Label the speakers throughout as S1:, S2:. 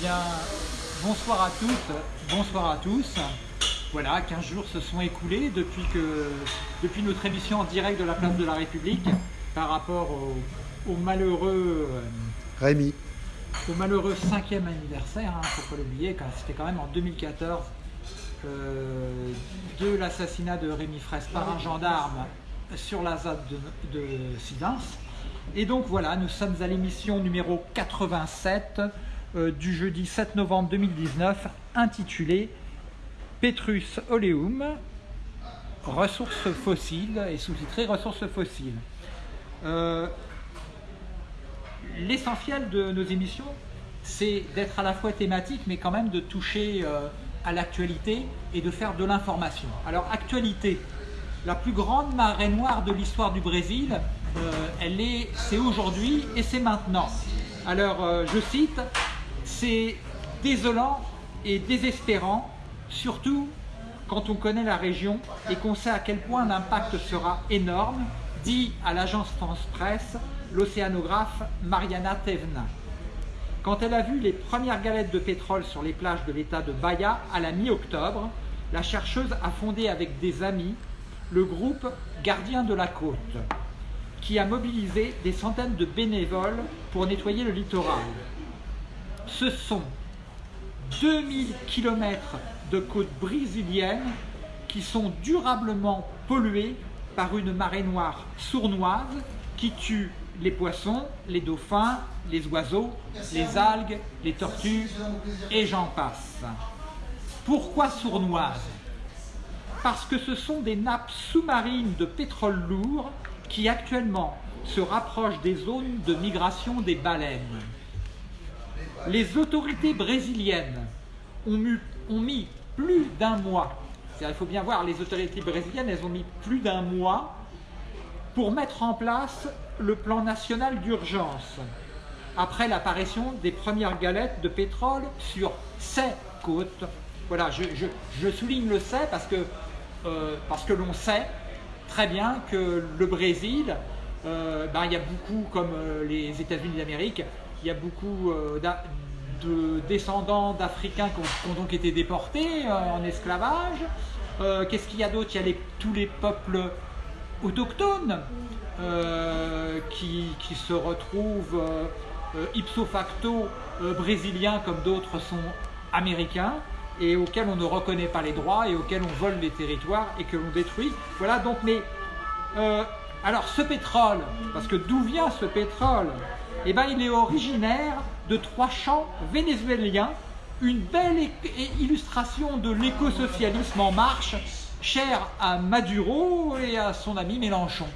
S1: Bien, bonsoir à toutes, bonsoir à tous. Voilà, 15 jours se sont écoulés depuis, que, depuis notre émission en direct de la place de la République par rapport au, malheureux...
S2: Euh, Rémi.
S1: Au malheureux cinquième anniversaire, il hein, ne faut pas l'oublier, c'était quand même en 2014 euh, de l'assassinat de Rémi Fraisse par un gendarme sur la ZAD de, de Sidens. Et donc voilà, nous sommes à l'émission numéro 87 euh, du jeudi 7 novembre 2019 intitulée Petrus Oleum, ressources fossiles et sous-titré ressources fossiles. Euh, l'essentiel de nos émissions, c'est d'être à la fois thématique, mais quand même de toucher euh, à l'actualité et de faire de l'information. Alors, actualité, la plus grande marée noire de l'histoire du Brésil, euh, elle est, c'est aujourd'hui et c'est maintenant. Alors, euh, je cite, c'est désolant et désespérant, surtout quand on connaît la région et qu'on sait à quel point l'impact sera énorme, dit à l'agence France Presse l'océanographe Mariana Tevna. Quand elle a vu les premières galettes de pétrole sur les plages de l'état de Bahia à la mi-octobre, la chercheuse a fondé avec des amis le groupe Gardien de la Côte, qui a mobilisé des centaines de bénévoles pour nettoyer le littoral. Ce sont 2000 km de côtes brésiliennes qui sont durablement polluées par une marée noire sournoise qui tue les poissons, les dauphins, les oiseaux, les algues, les tortues et j'en passe. Pourquoi sournoise? Parce que ce sont des nappes sous-marines de pétrole lourd qui actuellement se rapprochent des zones de migration des baleines. Les autorités brésiliennes ont mis, plus d'un mois, il faut bien voir, les autorités brésiliennes, elles ont mis plus d'un mois pour mettre en place le plan national d'urgence après l'apparition des premières galettes de pétrole sur ces côtes. Voilà, je, souligne le sait parce que, euh, parce que l'on sait très bien que le Brésil, euh, ben, il y a beaucoup, comme euh, les États-Unis d'Amérique, il y a beaucoup de descendants d'Africains qui, ont donc été déportés en esclavage. Qu'est-ce qu'il y a d'autre? Il y a tous les peuples autochtones qui, qui, se retrouvent euh, ipso facto euh, brésiliens comme d'autres sont américains et auxquels on ne reconnaît pas les droits et auxquels on vole les territoires et que l'on détruit. Voilà donc, mais euh, alors ce pétrole, parce que d'où vient ce pétrole? Eh bien il est originaire de trois champs vénézuéliens, une belle illustration de l'écosocialisme en marche, cher à Maduro et à son ami Mélenchon.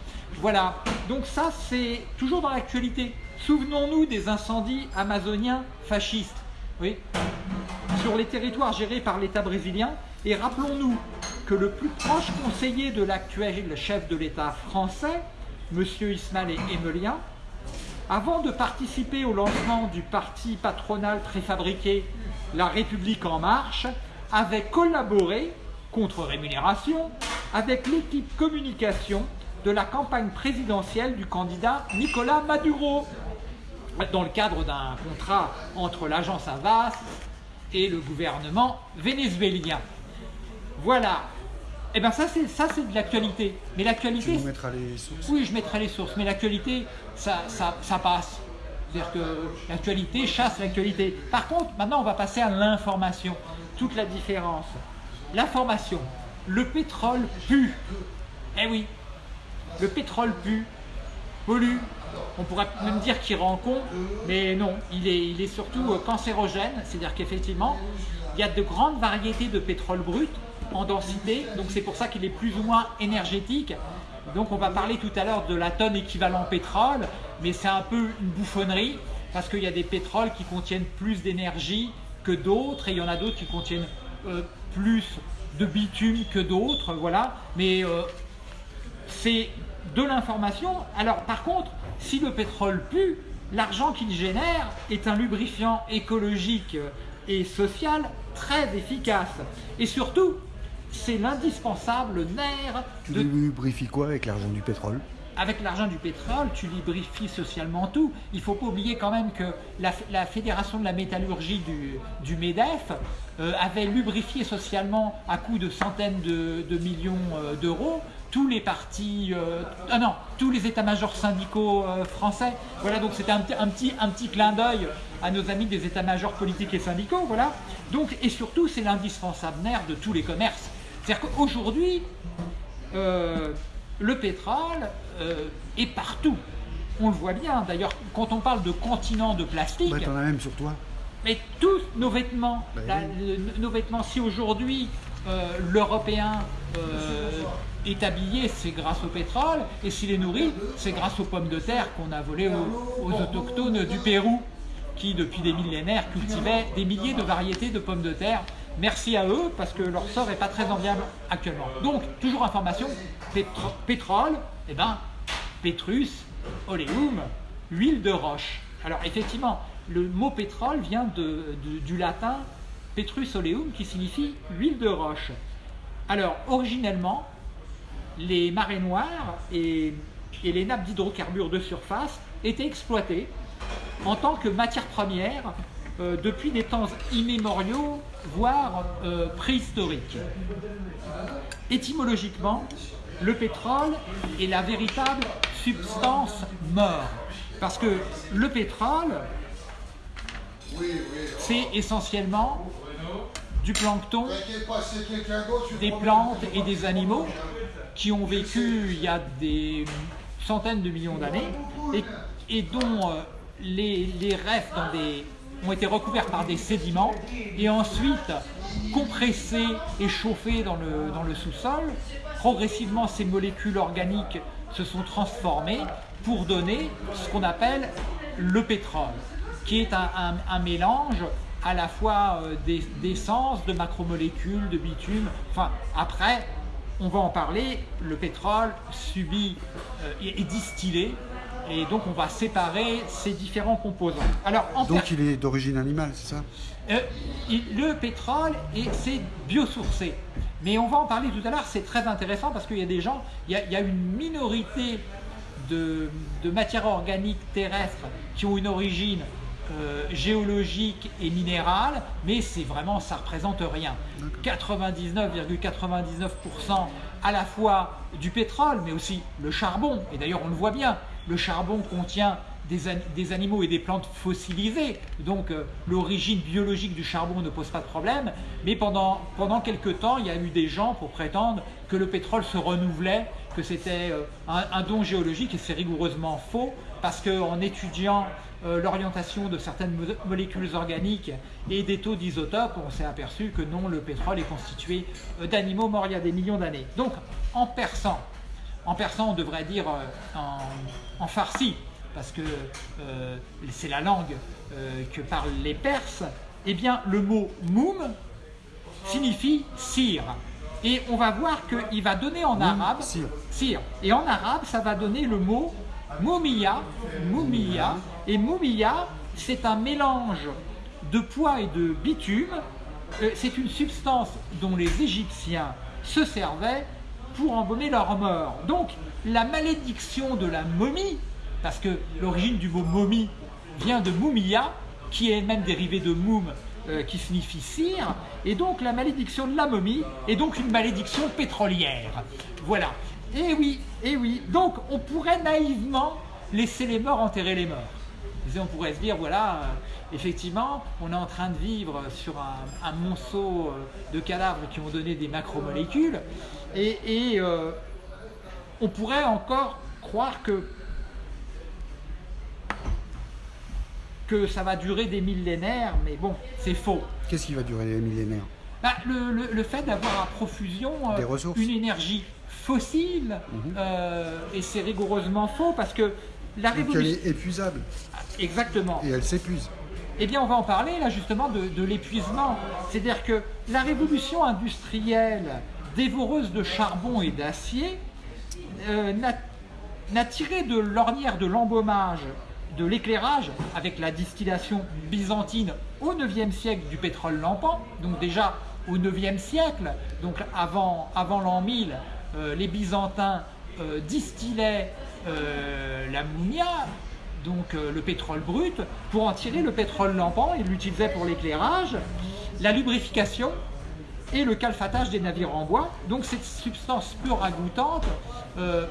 S1: Voilà, donc ça c'est toujours dans l'actualité. Souvenons-nous des incendies amazoniens fascistes oui, sur les territoires gérés par l'État brésilien et rappelons-nous que le plus proche conseiller de l'actuel chef de l'État français, M. Ismaël Emelien, avant de participer au lancement du parti patronal préfabriqué La République En Marche, avait collaboré, contre rémunération, avec l'équipe communication de la campagne présidentielle du candidat Nicolas Maduro dans le cadre d'un contrat entre l'agence Avas et le gouvernement vénézuélien. Voilà. Eh bien ça c'est ça c'est de l'actualité. Mais l'actualité.
S2: Tu mettras les sources.
S1: Oui, je mettrai les sources. Mais l'actualité, ça, ça, ça passe. C'est-à-dire que l'actualité chasse l'actualité. Par contre, maintenant on va passer à l'information. Toute la différence. L'information. Le pétrole pue. Eh oui. Le pétrole pue, pollue, on pourrait même dire qu'il rend con, mais non, il est, il est surtout euh, cancérogène, c'est-à-dire qu'effectivement, il y a de grandes variétés de pétrole brut en densité, donc c'est pour ça qu'il est plus ou moins énergétique. Donc on va parler tout à l'heure de la tonne équivalent pétrole, mais c'est un peu une bouffonnerie, parce qu'il y a des pétroles qui contiennent plus d'énergie que d'autres, et il y en a d'autres qui contiennent euh, plus de bitume que d'autres, voilà. Mais euh, c'est de l'information. Alors par contre, si le pétrole pue, l'argent qu'il génère est un lubrifiant écologique et social très efficace. Et surtout, c'est l'indispensable nerf
S2: de... Tu lubrifies quoi avec l'argent du pétrole
S1: avec l'argent du pétrole, tu lubrifies socialement tout. Il ne faut pas oublier quand même que la, Fédération de la métallurgie du, MEDEF euh, avait lubrifié socialement à coût de centaines de, millions euh, d'euros tous les partis, euh, ah non, tous les états-majors syndicaux français. Voilà, donc c'était un, petit, un petit clin d'œil à nos amis des états-majors politiques et syndicaux, voilà. Donc, et surtout, c'est l'indispensable nerf de tous les commerces. C'est-à-dire qu'aujourd'hui, le pétrole euh, est partout. On le voit bien. D'ailleurs, quand on parle de continent de plastique...
S2: Bah, t'en as même sur toi.
S1: Mais tous nos vêtements, bah nos vêtements, si aujourd'hui euh, l'Européen euh, est habillé, c'est grâce au pétrole, et s'il est nourri, c'est grâce aux pommes de terre qu'on a volées aux, aux, autochtones du Pérou, qui depuis des millénaires cultivaient des milliers de variétés de pommes de terre Merci à eux parce que leur sort n'est pas très enviable actuellement. Donc, toujours information, pétrole, eh ben, pétrus, oléum, huile de roche. Alors effectivement, le mot pétrole vient du latin petrus oleum qui signifie huile de roche. Alors originellement, les marées noires et, et les nappes d'hydrocarbures de surface étaient exploitées en tant que matière première euh, depuis des temps immémoriaux, voire euh, préhistoriques. Étymologiquement, le pétrole est la véritable substance mort. Parce que le pétrole, c'est essentiellement du plancton, des plantes et des animaux qui ont vécu il y a des centaines de millions d'années et, dont euh, les, les dans des ont été recouverts par des sédiments et ensuite compressés et chauffés dans le, dans le sous-sol. Progressivement, ces molécules organiques se sont transformées pour donner ce qu'on appelle le pétrole, qui est un, mélange à la fois euh, d'essence, de macromolécules, de bitume. Enfin, après, on va en parler, le pétrole subit euh, est distillé et donc on va séparer ces différents composants.
S2: Alors, donc il est d'origine animale, c'est ça
S1: euh, Le pétrole, c'est biosourcé. Mais on va en parler tout à l'heure, c'est très intéressant parce qu'il y a des gens, il y a, une minorité de, matières organiques terrestres qui ont une origine euh, géologique et minérale, mais c'est vraiment, ça représente rien. 99,99% à la fois du pétrole, mais aussi le charbon, et d'ailleurs on le voit bien, le charbon contient des, animaux et des plantes fossilisées, donc euh, l'origine biologique du charbon ne pose pas de problème, mais pendant, pendant quelques temps, il y a eu des gens pour prétendre que le pétrole se renouvelait, que c'était euh, un, don géologique, et c'est rigoureusement faux, parce qu'en étudiant euh, l'orientation de certaines molécules organiques et des taux d'isotopes, on s'est aperçu que non, le pétrole est constitué d'animaux morts il y a des millions d'années. Donc, en perçant en persan, on devrait dire euh, en, farsi, parce que euh, c'est la langue euh, que parlent les Perses, eh bien le mot moum signifie cire. Et on va voir qu'il va donner en arabe cire. Et en arabe, ça va donner le mot moumia, moumia. Et moumia, c'est un mélange de poids et de bitume. C'est une substance dont les Égyptiens se servaient pour embaumer leur mort. Donc, la malédiction de la momie, parce que l'origine du mot momie vient de mumia, qui est même dérivé de moum, euh, qui signifie cire, et donc la malédiction de la momie est donc une malédiction pétrolière. Voilà. Et oui, et oui. Donc, on pourrait naïvement laisser les morts enterrer les morts. On pourrait se dire, voilà, euh, effectivement, on est en train de vivre sur un, monceau euh, de cadavres qui ont donné des macromolécules, et, euh, on pourrait encore croire que, que ça va durer des millénaires, mais bon, c'est faux.
S2: Qu'est-ce qui va durer des millénaires?
S1: Bah, le, fait d'avoir à profusion euh, une énergie fossile, mhm. et c'est rigoureusement faux parce que la révolution...
S2: elle est épuisable.
S1: Exactement.
S2: Et elle s'épuise.
S1: Eh bien, on va en parler là justement de, l'épuisement. C'est-à-dire que la révolution industrielle dévoreuse de charbon et d'acier euh, n'a tiré de l'ornière de l'embaumage, de l'éclairage, avec la distillation byzantine au IXe siècle du pétrole lampant, donc déjà au IXe siècle, donc avant, l'an 1000, euh, les Byzantins euh, distillait euh, l'ammonia, donc le pétrole brut, pour en tirer le pétrole lampant. Il l'utilisait pour l'éclairage, la lubrification et le calfatage des navires en bois. Donc cette substance peu ragoûtante euh,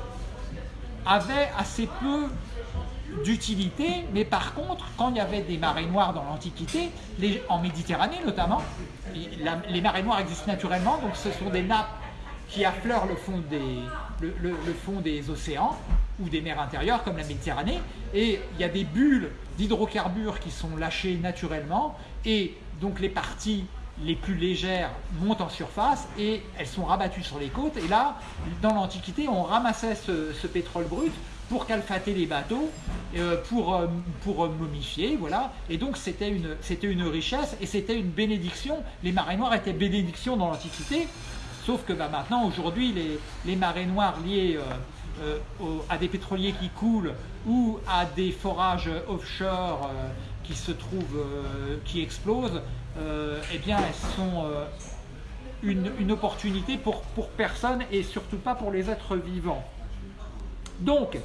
S1: avait assez peu d'utilité, mais par contre, quand il y avait des marées noires dans l'Antiquité, en Méditerranée notamment, les marées noires existent naturellement, donc ce sont des nappes qui affleurent le fond des, le fond des océans ou des mers intérieures comme la Méditerranée, et il y a des bulles d'hydrocarbures qui sont lâchées naturellement, et donc les parties les plus légères montent en surface et elles sont rabattues sur les côtes. Et là, dans l'Antiquité, on ramassait ce, pétrole brut pour calfater les bateaux, euh, pour, euh, pour euh, momifier, voilà. Et donc c'était une, une richesse et c'était une bénédiction. Les marées noires étaient bénédictions dans l'Antiquité, sauf que bah, maintenant, aujourd'hui, les, les marées noires liées à des pétroliers qui coulent ou à des forages offshore qui se trouvent, qui explosent, eh bien, elles sont euh, une, opportunité pour, personne et surtout pas pour les êtres vivants. Donc,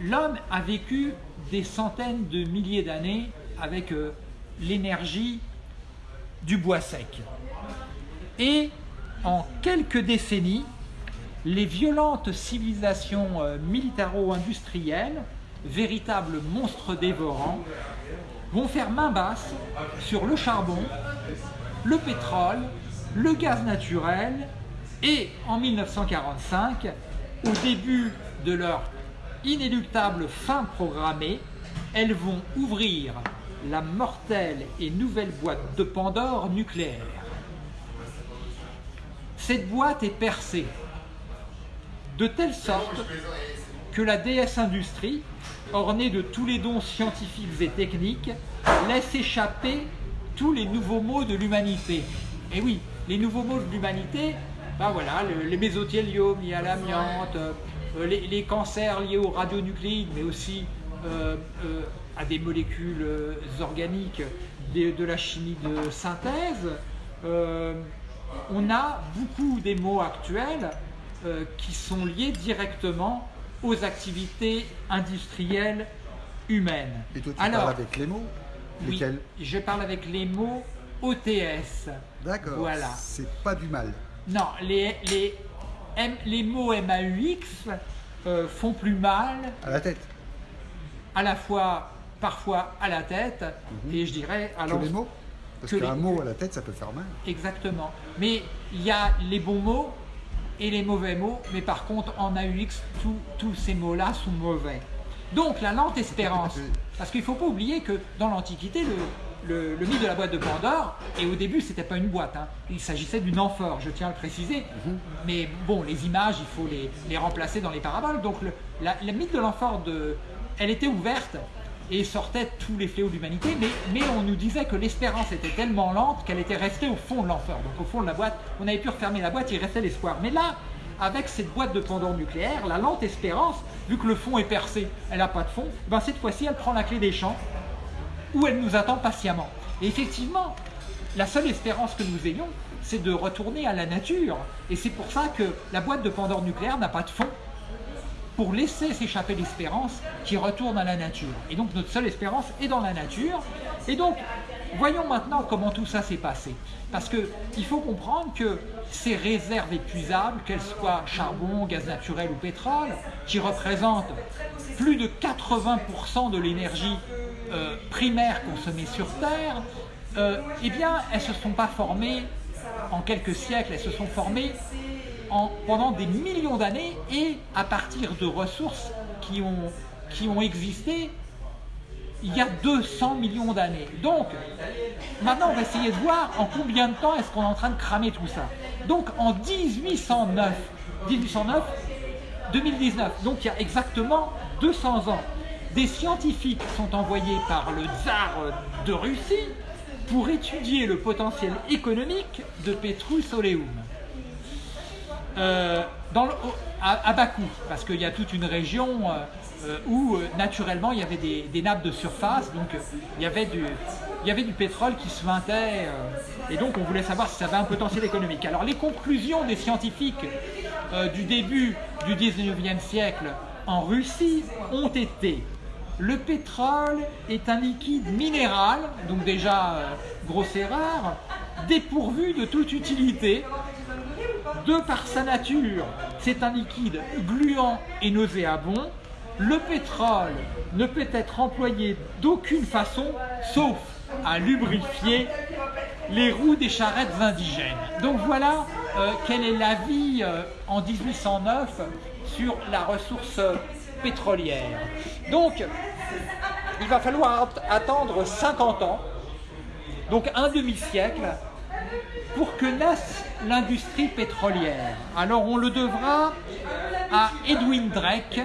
S1: l'homme a vécu des centaines de milliers d'années avec euh, l'énergie du bois sec. Et en quelques décennies, les violentes civilisations euh, militaro-industrielles, véritables monstres dévorants, vont faire main basse sur le charbon, le pétrole, le gaz naturel et en 1945, au début de leur inéluctable fin programmée, elles vont ouvrir la mortelle et nouvelle boîte de Pandore nucléaire. Cette boîte est percée de telle sorte que la DS Industrie, ornée de tous les dons scientifiques et techniques, laisse échapper tous les nouveaux mots de l'humanité. Et oui, les nouveaux mots de l'humanité, ben voilà, le- les mésothéliums liés à l'amiante, euh, les, cancers liés aux radionucléides, mais aussi euh, euh, à des molécules organiques, de la chimie de synthèse. On a beaucoup des mots actuels qui sont liés directement aux activités industrielles humaines.
S2: Et toi, tu
S1: Alors,
S2: parles avec les mots
S1: oui,
S2: Lesquels
S1: je parle avec les mots OTS.
S2: D'accord.
S1: Voilà.
S2: C'est pas du mal.
S1: Non, les, les, M- les mots MAUX euh, font plus mal,
S2: À la tête.
S1: à la fois, parfois à la tête, et je dirais à
S2: les mots Parce qu'un
S1: les-
S2: mot à la tête, ça peut faire mal.
S1: Exactement. Mais il y a les bons mots et les mauvais mots, mais par contre en AUX, tous- tous ces mots-là sont mauvais. Donc la lente espérance, parce qu'il ne faut pas oublier que dans l'Antiquité, le, le- le mythe de la boîte de Pandore, et au début c'était pas une boîte, hein, il s'agissait d'une amphore, je tiens à le préciser, mais bon, les images, il faut les, les remplacer dans les paraboles, donc le, la, le mythe de l'amphore, elle était ouverte, et sortait tous les fléaux de l'humanité, mais, on nous disait que l'espérance était tellement lente qu'elle était restée au fond de l'enfer. Donc au fond de la boîte, on avait pu refermer la boîte, il restait l'espoir. Mais là, avec cette boîte de Pandore nucléaire, la lente espérance, vu que le fond est percé, elle n'a pas de fond, ben cette fois-ci, elle prend la clé des champs, où elle nous attend patiemment. Et effectivement, la seule espérance que nous ayons, c'est de retourner à la nature. Et c'est pour ça que la boîte de Pandore nucléaire n'a pas de fond pour laisser s'échapper l'espérance qui retourne à la nature. Et donc notre seule espérance est dans la nature. Et donc, voyons maintenant comment tout ça s'est passé. Parce qu'il faut comprendre que ces réserves épuisables, qu'elles soient charbon, gaz naturel ou pétrole, qui représentent plus de 80% de l'énergie euh, primaire consommée sur Terre, euh, eh bien, elles ne se sont pas formées en quelques siècles, elles se sont formées en- pendant des millions d'années et à partir de ressources qui ont, qui ont existé il y a 200 millions d'années. Donc, maintenant, on va essayer de voir en combien de temps est-ce qu'on est en train de cramer tout ça. Donc, en 1809, 1809, 2019, donc il y a exactement 200 ans, des scientifiques sont envoyés par le tsar de Russie pour étudier le potentiel économique de Petrus Oleum. Euh, à, Bakou, parce qu'il y a toute une région euh, euh, où naturellement il y avait des, nappes de surface, donc il, y avait du, il y avait du pétrole qui se vintait, et donc on voulait savoir si ça avait un potentiel économique. Alors les conclusions des scientifiques du début du 19e siècle en Russie ont été le pétrole est un liquide minéral, donc déjà grosse erreur, dépourvu de toute utilité. De par sa nature, c'est un liquide gluant et nauséabond. Le pétrole ne peut être employé d'aucune façon, sauf à lubrifier les roues des charrettes indigènes. Donc voilà euh, quel est l'avis euh, en 1809 sur la ressource pétrolière. Donc, il va falloir attendre 50 ans, donc un demi-siècle, pour que naisse l'industrie pétrolière. Alors on le devra à Edwin Drake,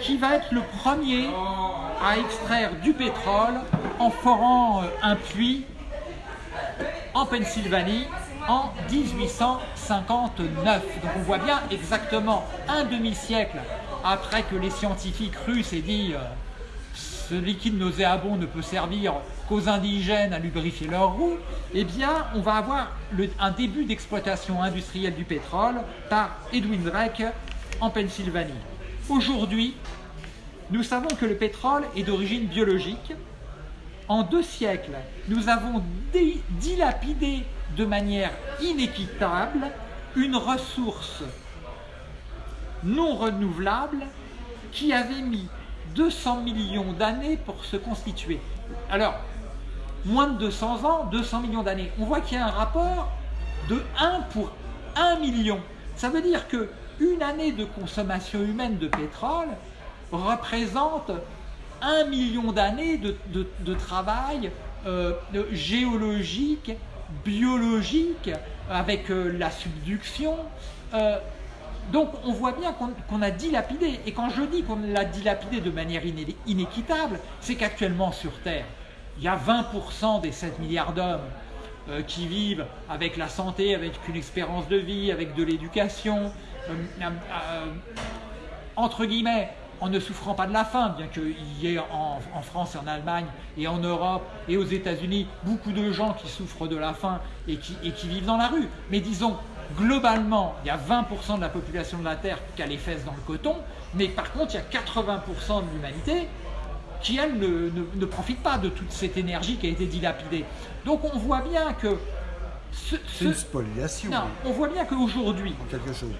S1: qui va être le premier à extraire du pétrole en forant euh, un puits en Pennsylvanie en 1859. Donc on voit bien exactement un demi-siècle après que les scientifiques russes aient dit euh, ce liquide nauséabond ne peut servir qu'aux indigènes à lubrifier leurs roues, eh bien, on va avoir un début d'exploitation industrielle du pétrole par Edwin Drake en Pennsylvanie. Aujourd'hui, nous savons que le pétrole est d'origine biologique. En deux siècles, nous avons dilapidé de manière inéquitable une ressource non renouvelable qui avait mis 200 millions d'années pour se constituer. Alors, moins de 200 ans, 200 millions d'années. On voit qu'il y a un rapport de 1 pour 1 million. Ça veut dire que une année de consommation humaine de pétrole représente 1 million d'années de, travail euh, géologique, biologique, avec euh, la subduction, euh, donc on voit bien qu'on a dilapidé. Et quand je dis qu'on l'a dilapidé de manière inéquitable, c'est qu'actuellement sur Terre, il y a 20% des 7 milliards d'hommes euh, qui vivent avec la santé, avec une espérance de vie, avec de l'éducation, euh, euh, entre guillemets, en ne souffrant pas de la faim, bien qu'il y ait en, France et en Allemagne et en Europe et aux États-Unis beaucoup de gens qui souffrent de la faim et qui vivent dans la rue. Mais disons, globalement, il y a 20% de la population de la Terre qui a les fesses dans le coton, mais par contre, il y a 80% de l'humanité qui, elle, ne, profite pas de toute cette énergie qui a été dilapidée. Donc on voit bien que...
S2: C'est une spoliation.
S1: Non, on voit bien qu'aujourd'hui...
S2: Quelque chose.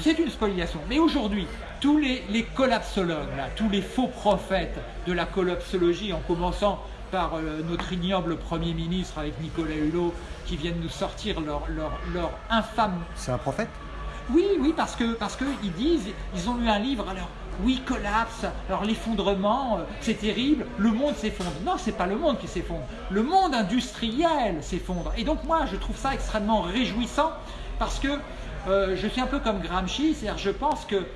S1: C'est une spoliation. Mais aujourd'hui, tous les, les collapsologues, là, tous les faux prophètes de la collapsologie, en commençant par euh, notre ignoble Premier ministre avec Nicolas Hulot, qui viennent nous sortir leur, leur, leur infâme...
S2: C'est un prophète?
S1: Oui, oui, parce que parce qu'ils disent, ils ont lu un livre, alors oui, collapse, alors l'effondrement, euh, c'est terrible, le monde s'effondre. Non, c'est pas le monde qui s'effondre, le monde industriel s'effondre. Et donc moi, je trouve ça extrêmement réjouissant, parce que euh, je suis un peu comme Gramsci, c'est-à-dire je pense que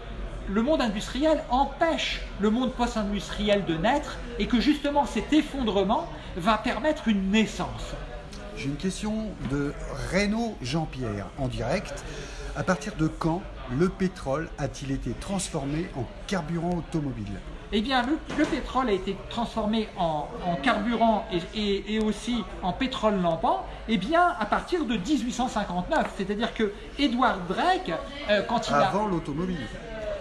S1: le monde industriel empêche le monde post-industriel de naître et que justement cet effondrement va permettre une naissance.
S2: J'ai une question de Renaud Jean-Pierre en direct. À partir de quand le pétrole a-t-il été transformé en carburant automobile?
S1: Eh bien, le, pétrole a été transformé en, carburant et, aussi en pétrole lampant, eh bien, à partir de 1859. C'est-à-dire que Edward Drake, euh, quand il
S2: a... Avant l'automobile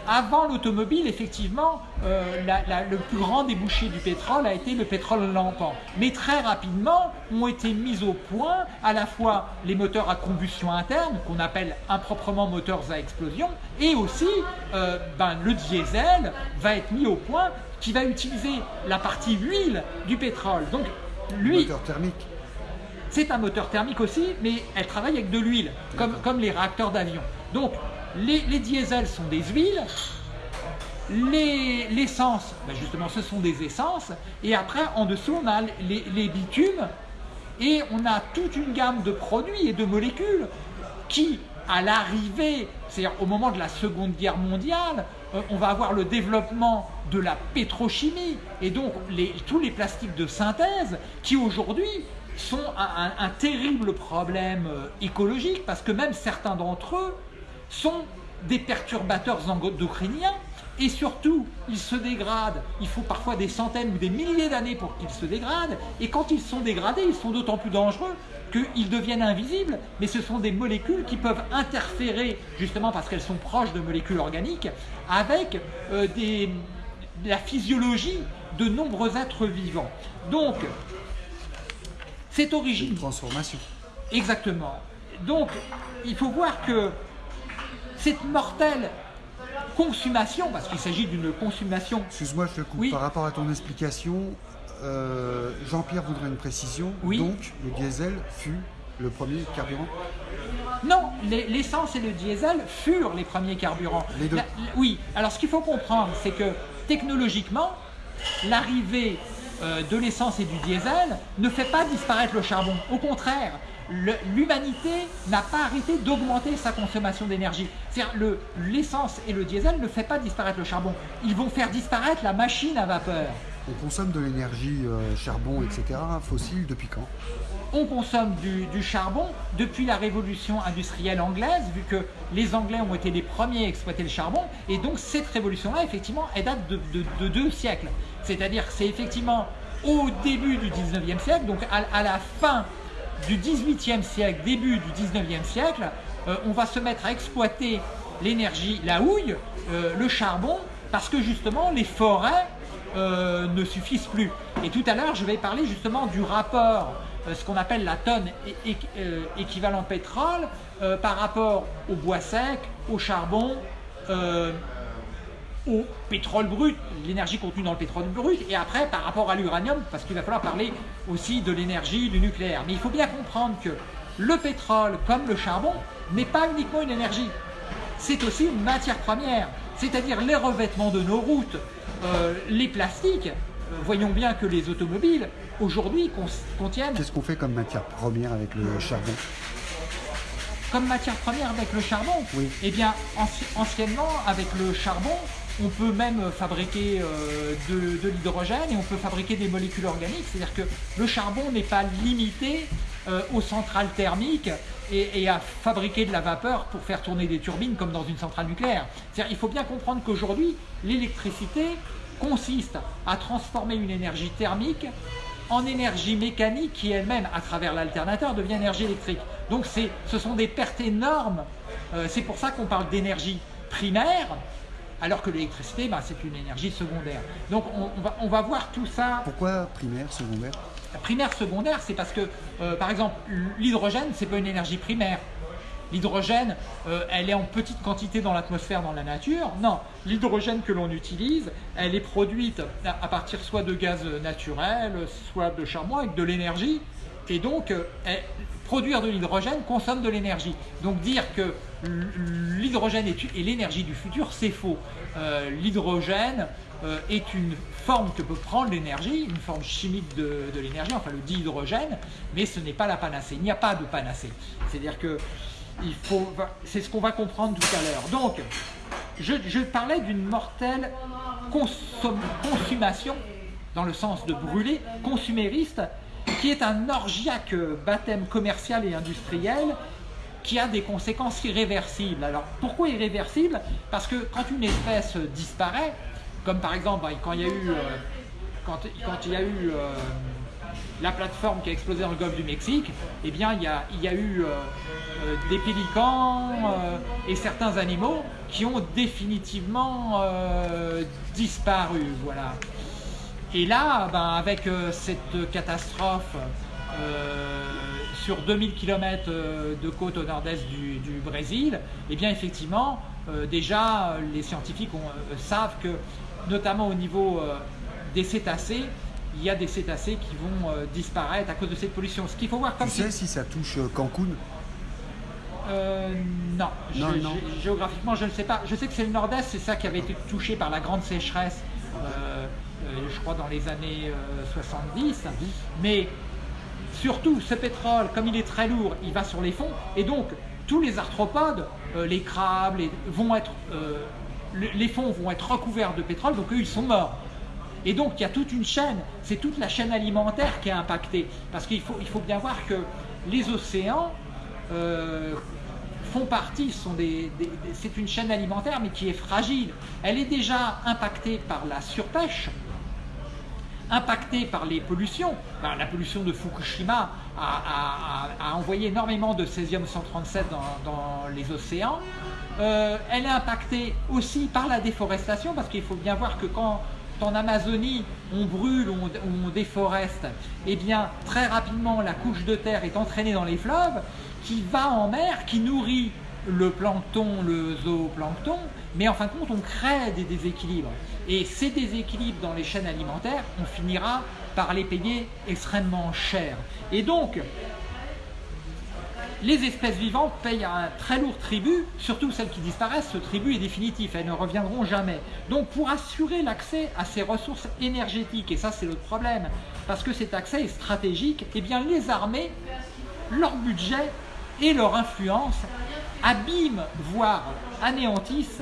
S1: avant l'automobile, effectivement, euh, le plus grand débouché du pétrole a été le pétrole lampant. Mais très rapidement, ont été mis au point à la fois les moteurs à combustion interne, qu'on appelle improprement moteurs à explosion, et aussi euh, ben, le diesel va être mis au point qui va utiliser la partie huile du pétrole. Donc, lui,
S2: moteur thermique.
S1: C'est un moteur thermique aussi, mais elle travaille avec de l'huile, comme, comme les réacteurs d'avion. Donc, les, diesels sont des huiles, l'essence, ben justement ce sont des essences, et après en dessous on a les, bitumes, et on a toute une gamme de produits et de molécules qui, à l'arrivée, c'est-à-dire au moment de la Seconde Guerre mondiale, euh, on va avoir le développement de la pétrochimie, et donc tous les plastiques de synthèse qui aujourd'hui sont un, terrible problème euh, écologique, parce que même certains d'entre eux sont des perturbateurs endocriniens et surtout, ils se dégradent. Il faut parfois des centaines ou des milliers d'années pour qu'ils se dégradent. Et quand ils sont dégradés, ils sont d'autant plus dangereux qu'ils deviennent invisibles, mais ce sont des molécules qui peuvent interférer, justement parce qu'elles sont proches de molécules organiques, avec euh, des, la physiologie de nombreux êtres vivants. Donc, c'est origine.
S2: Une transformation.
S1: Exactement. Donc, il faut voir que cette mortelle consommation, parce qu'il s'agit d'une consommation.
S2: Excuse-moi, je te coupe. Par rapport à ton explication, euh, Jean-Pierre voudrait une précision.
S1: Oui.
S2: Donc, le diesel fut le premier carburant
S1: Non, l'essence et le diesel furent les premiers carburants.
S2: Les deux.
S1: oui, alors ce qu'il faut comprendre, c'est que technologiquement, l'arrivée euh, de l'essence et du diesel ne fait pas disparaître le charbon. Au contraire, l'humanité n'a pas arrêté d'augmenter sa consommation d'énergie. C'est-à-dire l'essence et le diesel ne font pas disparaître le charbon. Ils vont faire disparaître la machine à vapeur.
S2: On consomme de l'énergie euh, charbon, etc., fossile depuis quand?
S1: On consomme du, charbon depuis la révolution industrielle anglaise, vu que les Anglais ont été les premiers à exploiter le charbon. Et donc cette révolution-là, effectivement, elle date de, deux siècles. C'est-à-dire que c'est effectivement au début du 19e siècle, donc à la fin du 18e siècle, début du 19e siècle, euh, on va se mettre à exploiter l'énergie, la houille, euh, le charbon, parce que justement les forêts euh, ne suffisent plus. Et tout à l'heure, je vais parler justement du rapport, ce qu'on appelle la tonne équivalent pétrole, par rapport au bois sec, au charbon, au pétrole brut, l'énergie contenue dans le pétrole brut, et après par rapport à l'uranium, parce qu'il va falloir parler aussi de l'énergie du nucléaire. Mais il faut bien comprendre que le pétrole, comme le charbon, n'est pas uniquement une énergie, c'est aussi une matière première, c'est-à-dire les revêtements de nos routes, euh, les plastiques. Euh, voyons bien que les automobiles, aujourd'hui, contiennent...
S2: Qu'est-ce qu'on fait comme matière première avec le charbon?
S1: Comme matière première avec le charbon?
S2: Oui.
S1: Eh bien, anciennement, avec le charbon, on peut même fabriquer euh, de, l'hydrogène et on peut fabriquer des molécules organiques. C'est-à-dire que le charbon n'est pas limité euh, aux centrales thermiques et, à fabriquer de la vapeur pour faire tourner des turbines comme dans une centrale nucléaire. Il faut bien comprendre qu'aujourd'hui, l'électricité consiste à transformer une énergie thermique en énergie mécanique qui elle-même, à travers l'alternateur, devient énergie électrique. Donc ce sont des pertes énormes. Euh, c'est pour ça qu'on parle d'énergie primaire, alors que l'électricité, bah, c'est une énergie secondaire. Donc on, va, voir tout ça.
S2: Pourquoi primaire, secondaire?
S1: Primaire, secondaire, c'est parce que, euh, par exemple, l'hydrogène, c'est pas une énergie primaire. L'hydrogène, euh, elle est en petite quantité dans l'atmosphère, dans la nature. Non, l'hydrogène que l'on utilise, elle est produite à partir soit de gaz naturel, soit de charbon avec de l'énergie. Et donc, euh, produire de l'hydrogène consomme de l'énergie. Donc dire que l'hydrogène est, l'énergie du futur, c'est faux. Euh, l'hydrogène euh, est une forme que peut prendre l'énergie, une forme chimique de, l'énergie, enfin le dihydrogène, mais ce n'est pas la panacée. Il n'y a pas de panacée. C'est-à-dire que c'est ce qu'on va comprendre tout à l'heure. Donc, je, parlais d'une mortelle consommation, dans le sens de brûler, consumériste, qui est un orgiaque baptême commercial et industriel qui a des conséquences irréversibles. Alors pourquoi irréversibles? Parce que quand une espèce disparaît, comme par exemple quand il y a eu, euh, euh, la plateforme qui a explosé dans le golfe du Mexique, eh bien il y a, il y a eu euh, des pélicans et certains animaux qui ont définitivement disparu. Voilà. Et là, ben, avec euh, cette catastrophe euh, sur 2000 km euh, de côte au nord-est du, Brésil, eh bien effectivement, déjà les scientifiques savent que, notamment au niveau des cétacés, il y a des cétacés qui vont disparaître à cause de cette pollution. Ce qu'il faut voir
S2: comme Tu sais si ça touche Cancun?
S1: Non, géographiquement je ne sais pas. Je sais que c'est le nord-est, c'est ça qui avait été touché par la grande sécheresse euh, je crois dans les années 70. Euh, Mais surtout, ce pétrole, comme il est très lourd, il va sur les fonds. Et donc, tous les arthropodes, euh, les crabes, vont être, les fonds vont être recouverts de pétrole, donc eux, ils sont morts. Et donc, il y a toute une chaîne, c'est toute la chaîne alimentaire qui est impactée. Parce qu'il faut, il faut bien voir que les océans font partie, sont des, c'est une chaîne alimentaire mais qui est fragile. Elle est déjà impactée par la surpêche, impactée par les pollutions. Ben, la pollution de Fukushima a, envoyé énormément de césium-137 dans, les océans. Euh, elle est impactée aussi par la déforestation parce qu'il faut bien voir que quand en Amazonie, on brûle, on, on déforeste, eh bien très rapidement la couche de terre est entraînée dans les fleuves, qui va en mer, qui nourrit le plancton, le zooplancton, mais en fin de compte on crée des déséquilibres. Et ces déséquilibres dans les chaînes alimentaires, on finira par les payer extrêmement cher. Et donc, les espèces vivantes payent un très lourd tribut, surtout celles qui disparaissent, ce tribut est définitif, elles ne reviendront jamais. Donc pour assurer l'accès à ces ressources énergétiques, et ça c'est l'autre problème, parce que cet accès est stratégique, eh bien les armées, leur budget et leur influence abîment, voire anéantissent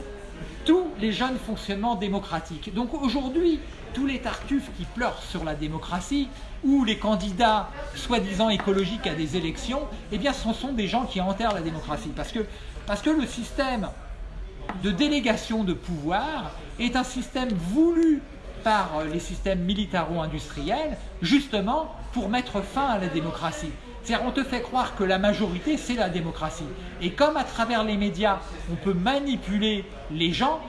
S1: tous les jeunes fonctionnements démocratiques. Donc aujourd'hui, tous les tartuffes qui pleurent sur la démocratie ou les candidats soi-disant écologiques à des élections, eh bien ce sont des gens qui enterrent la démocratie. Parce que, parce que le système de délégation de pouvoir est un système voulu par les systèmes militaro-industriels, justement pour mettre fin à la démocratie. C'est-à-dire on te fait croire que la majorité c'est la démocratie. Et comme à travers les médias on peut manipuler les gens,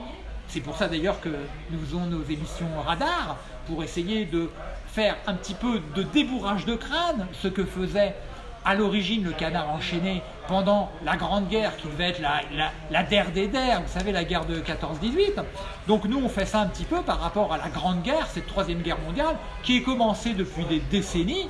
S1: c'est pour ça d'ailleurs que nous faisons nos émissions radar, pour essayer de faire un petit peu de débourrage de crâne, ce que faisait à l'origine le canard enchaîné pendant la Grande Guerre qui devait être la, la, der des der, vous savez la guerre de 14-18. Donc nous on fait ça un petit peu par rapport à la Grande Guerre, cette troisième guerre mondiale, qui est commencée depuis des décennies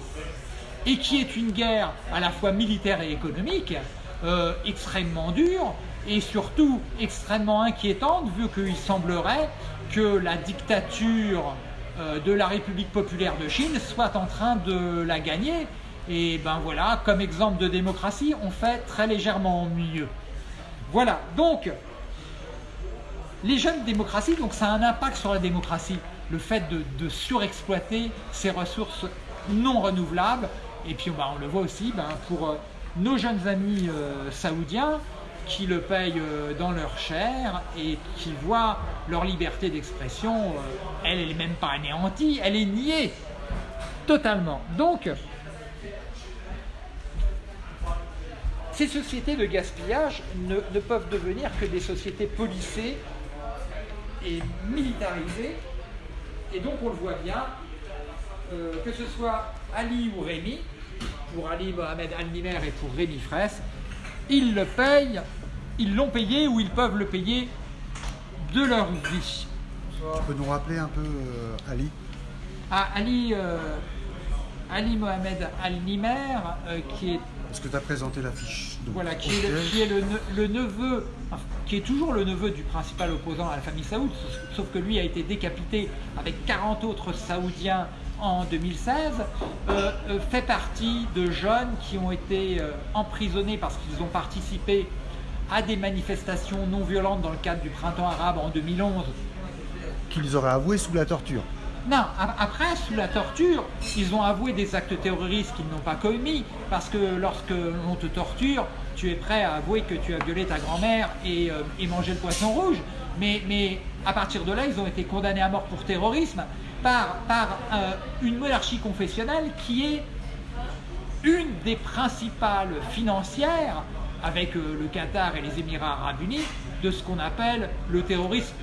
S1: et qui est une guerre à la fois militaire et économique, euh, extrêmement dure et surtout extrêmement inquiétante vu qu'il semblerait que la dictature euh, de la République populaire de Chine soit en train de la gagner. Et ben voilà, comme exemple de démocratie, on fait très légèrement mieux. Voilà, donc, les jeunes démocraties, donc ça a un impact sur la démocratie, le fait de, surexploiter ces ressources non renouvelables. Et puis ben, on le voit aussi ben, pour euh, nos jeunes amis euh, saoudiens, qui le payent euh, dans leur chair et qui voient leur liberté d'expression, elle n'est même pas anéantie, elle est niée totalement. Donc, ces sociétés de gaspillage ne, peuvent devenir que des sociétés policées et militarisées. Et donc on le voit bien, que ce soit Ali ou Rémi, pour Ali Mohamed Al-Nimer et pour Rémi Fraisse, ils le payent ils l'ont payé ou ils peuvent le payer de leur vie.
S2: Tu peux nous rappeler un peu euh, Ali?
S1: Ah, Ali, euh, Ali Mohamed Al-Nimer, euh, qui est...
S2: Est-ce que tu as présenté l'affiche
S1: Voilà, qui est, le, neveu, qui est toujours le neveu du principal opposant à la famille Saoud, sauf que lui a été décapité avec 40 autres Saoudiens en 2016, fait partie de jeunes qui ont été emprisonnés parce qu'ils ont participé à des manifestations non violentes dans le cadre du printemps arabe en 2011.
S2: Qu'ils auraient avoué sous la torture
S1: non, après, sous la torture, ils ont avoué des actes terroristes qu'ils n'ont pas commis, parce que lorsque l'on te torture, tu es prêt à avouer que tu as violé ta grand-mère et, euh, mangé le poisson rouge. Mais, mais, à partir de là, ils ont été condamnés à mort pour terrorisme par, euh, une monarchie confessionnelle qui est une des principales financières avec euh, le Qatar et les Émirats Arabes Unis de ce qu'on appelle le terrorisme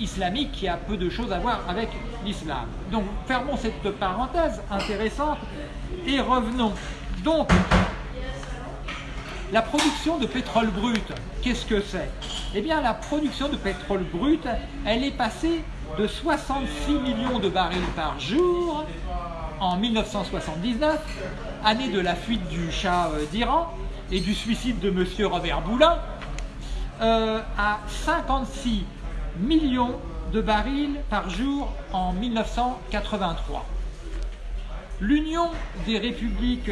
S1: islamique qui a peu de choses à voir avec l'islam. Donc fermons cette parenthèse intéressante et revenons. Donc, la production de pétrole brut, qu'est-ce que c'est? Eh bien la production de pétrole brut, elle est passée de 66 millions de barils par jour en 1979, année de la fuite du Shah euh, d'Iran, et du suicide de M. Robert Boulin euh, à 56 millions de barils par jour en 1983. L'Union des républiques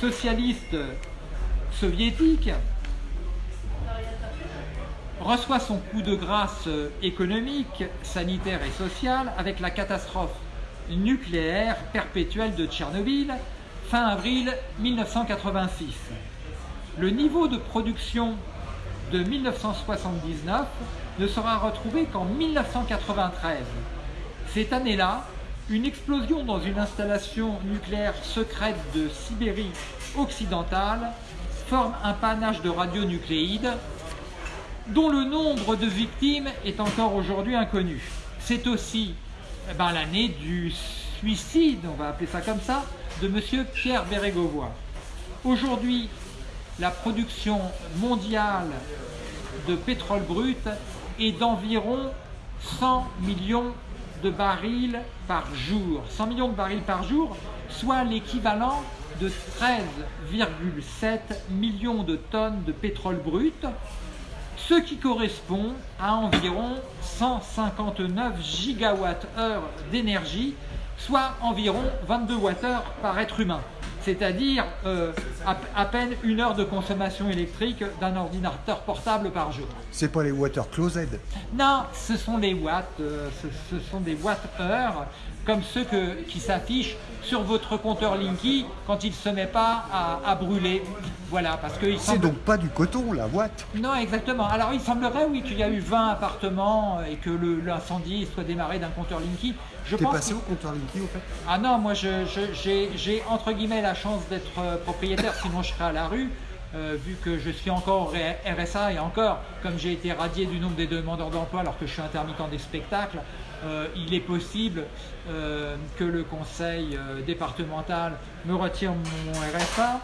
S1: socialistes soviétiques reçoit son coup de grâce économique, sanitaire et social avec la catastrophe nucléaire perpétuelle de Tchernobyl fin avril 1986. le niveau de production de 1979 ne sera retrouvé qu'en 1993. Cette année-là, une explosion dans une installation nucléaire secrète de Sibérie occidentale forme un panache de radionucléides dont le nombre de victimes est encore aujourd'hui inconnu. C'est aussi eh ben, l'année du suicide, on va appeler ça comme ça, de M. Pierre Bérégovoy. Aujourd'hui, la production mondiale de pétrole brut est d'environ 100 millions de barils par jour. 100 millions de barils par jour, soit l'équivalent de 13,7 millions de tonnes de pétrole brut, ce qui correspond à environ 159 gigawatts-heure d'énergie, soit environ 22 Wh par être humain c'est-à-dire euh, à, peine une heure de consommation électrique d'un ordinateur portable par jour.
S2: C'est pas les water closet
S1: Non, ce sont les watts, euh, ce, sont des watts-heures comme ceux qui s'affichent sur votre compteur Linky quand il ne se met pas à, brûler. Voilà, parce que
S2: C'est donc pas du coton, la watt
S1: Non, exactement. Alors il semblerait, oui, qu'il y a eu 20 appartements et que l'incendie soit démarré d'un compteur Linky.
S2: Je T'es passé au compteur Linky, au fait?
S1: Ah non, moi j'ai entre guillemets la chance d'être euh, propriétaire, sinon je serais à la rue. Euh, vu que je suis encore RSA et encore, comme j'ai été radié du nombre des demandeurs d'emploi alors que je suis intermittent des spectacles, euh, il est possible que le conseil départemental me retire mon RSA.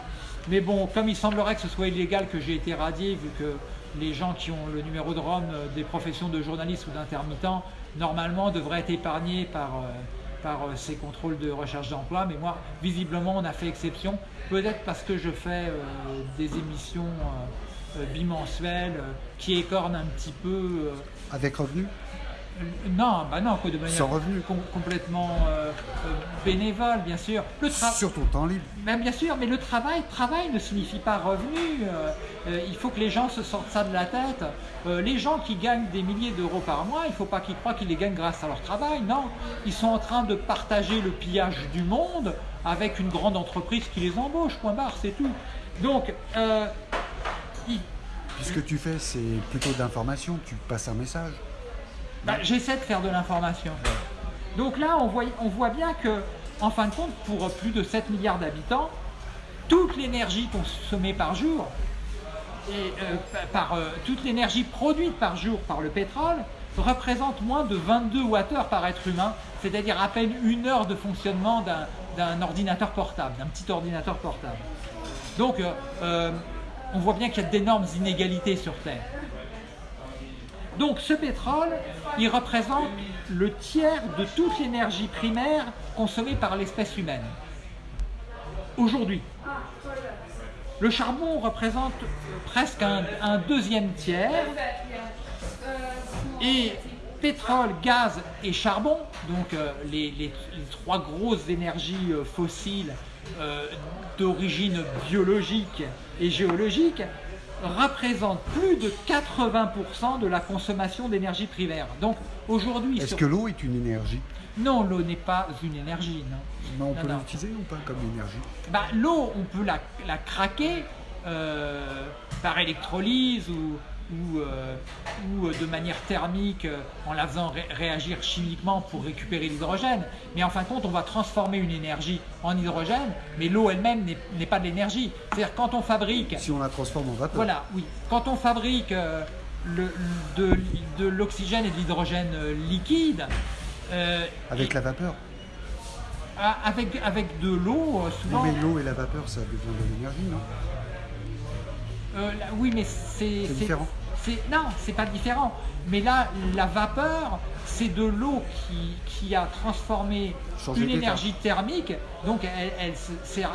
S1: Mais bon, comme il semblerait que ce soit illégal que j'ai été radié, vu que les gens qui ont le numéro de Rome des professions de journaliste ou d'intermittent, normalement devraient être épargnés par par euh, ces contrôles de recherche d'emploi, mais moi, visiblement, on a fait exception, peut-être parce que je fais euh, des émissions euh, bimensuelles qui écornent un petit peu...
S2: Avec revenu?
S1: Non, bah non, de
S2: manière revenu.
S1: complètement euh, euh, bénévole, bien sûr.
S2: Le Sur ton temps libre.
S1: Ben, bien sûr, mais le travail, travail ne signifie pas revenu. Euh, il faut que les gens se sortent ça de la tête. les gens qui gagnent des milliers d'euros par mois, il ne faut pas qu'ils croient qu'ils les gagnent grâce à leur travail. Non, ils sont en train de partager le pillage du monde avec une grande entreprise qui les embauche. Point barre, c'est tout. Donc,
S2: ce que tu fais, c'est plutôt d'information. Tu passes un message.
S1: Bah, j'essaie de faire de l'information. Donc là, on voit, bien que, en fin de compte, pour plus de 7 milliards d'habitants, toute l'énergie consommée par jour, et euh, par euh, toute l'énergie produite par jour par le pétrole, représente moins de 22 Wh par être humain, c'est-à-dire à peine une heure de fonctionnement d'un ordinateur portable, d'un petit ordinateur portable. Donc, euh, on voit bien qu'il y a d'énormes inégalités sur Terre. Donc ce pétrole, il représente le tiers de toute l'énergie primaire consommée par l'espèce humaine. Aujourd'hui, le charbon représente presque un, deuxième tiers et pétrole, gaz et charbon, donc euh, les, trois grosses énergies euh, fossiles euh, d'origine biologique et géologique, représente plus de 80% de la consommation d'énergie primaire. Donc aujourd'hui...
S2: Est-ce que l'eau est une énergie?
S1: Non, l'eau n'est pas une énergie, non.
S2: Mais on peut l'utiliser ou pas comme énergie?
S1: Bah, L'eau, on peut la, la craquer euh, par électrolyse ou, ou, euh, ou euh, de manière thermique euh, en la faisant réagir chimiquement pour récupérer l'hydrogène. Mais en fin de compte, on va transformer une énergie en hydrogène, mais l'eau elle-même n'est pas de l'énergie. C'est-à-dire quand on fabrique...
S2: Si on la transforme en vapeur.
S1: Voilà, oui. Quand on fabrique le, de, de l'oxygène et de l'hydrogène liquide...
S2: avec la vapeur
S1: avec, avec de l'eau, souvent...
S2: mais l'eau et la vapeur, ça devient de l'énergie, non?
S1: Oui, mais c'est...
S2: C'est différent
S1: non, c'est pas différent. Mais là, la vapeur, c'est de l'eau qui, a transformé une énergie thermique. Donc, elle,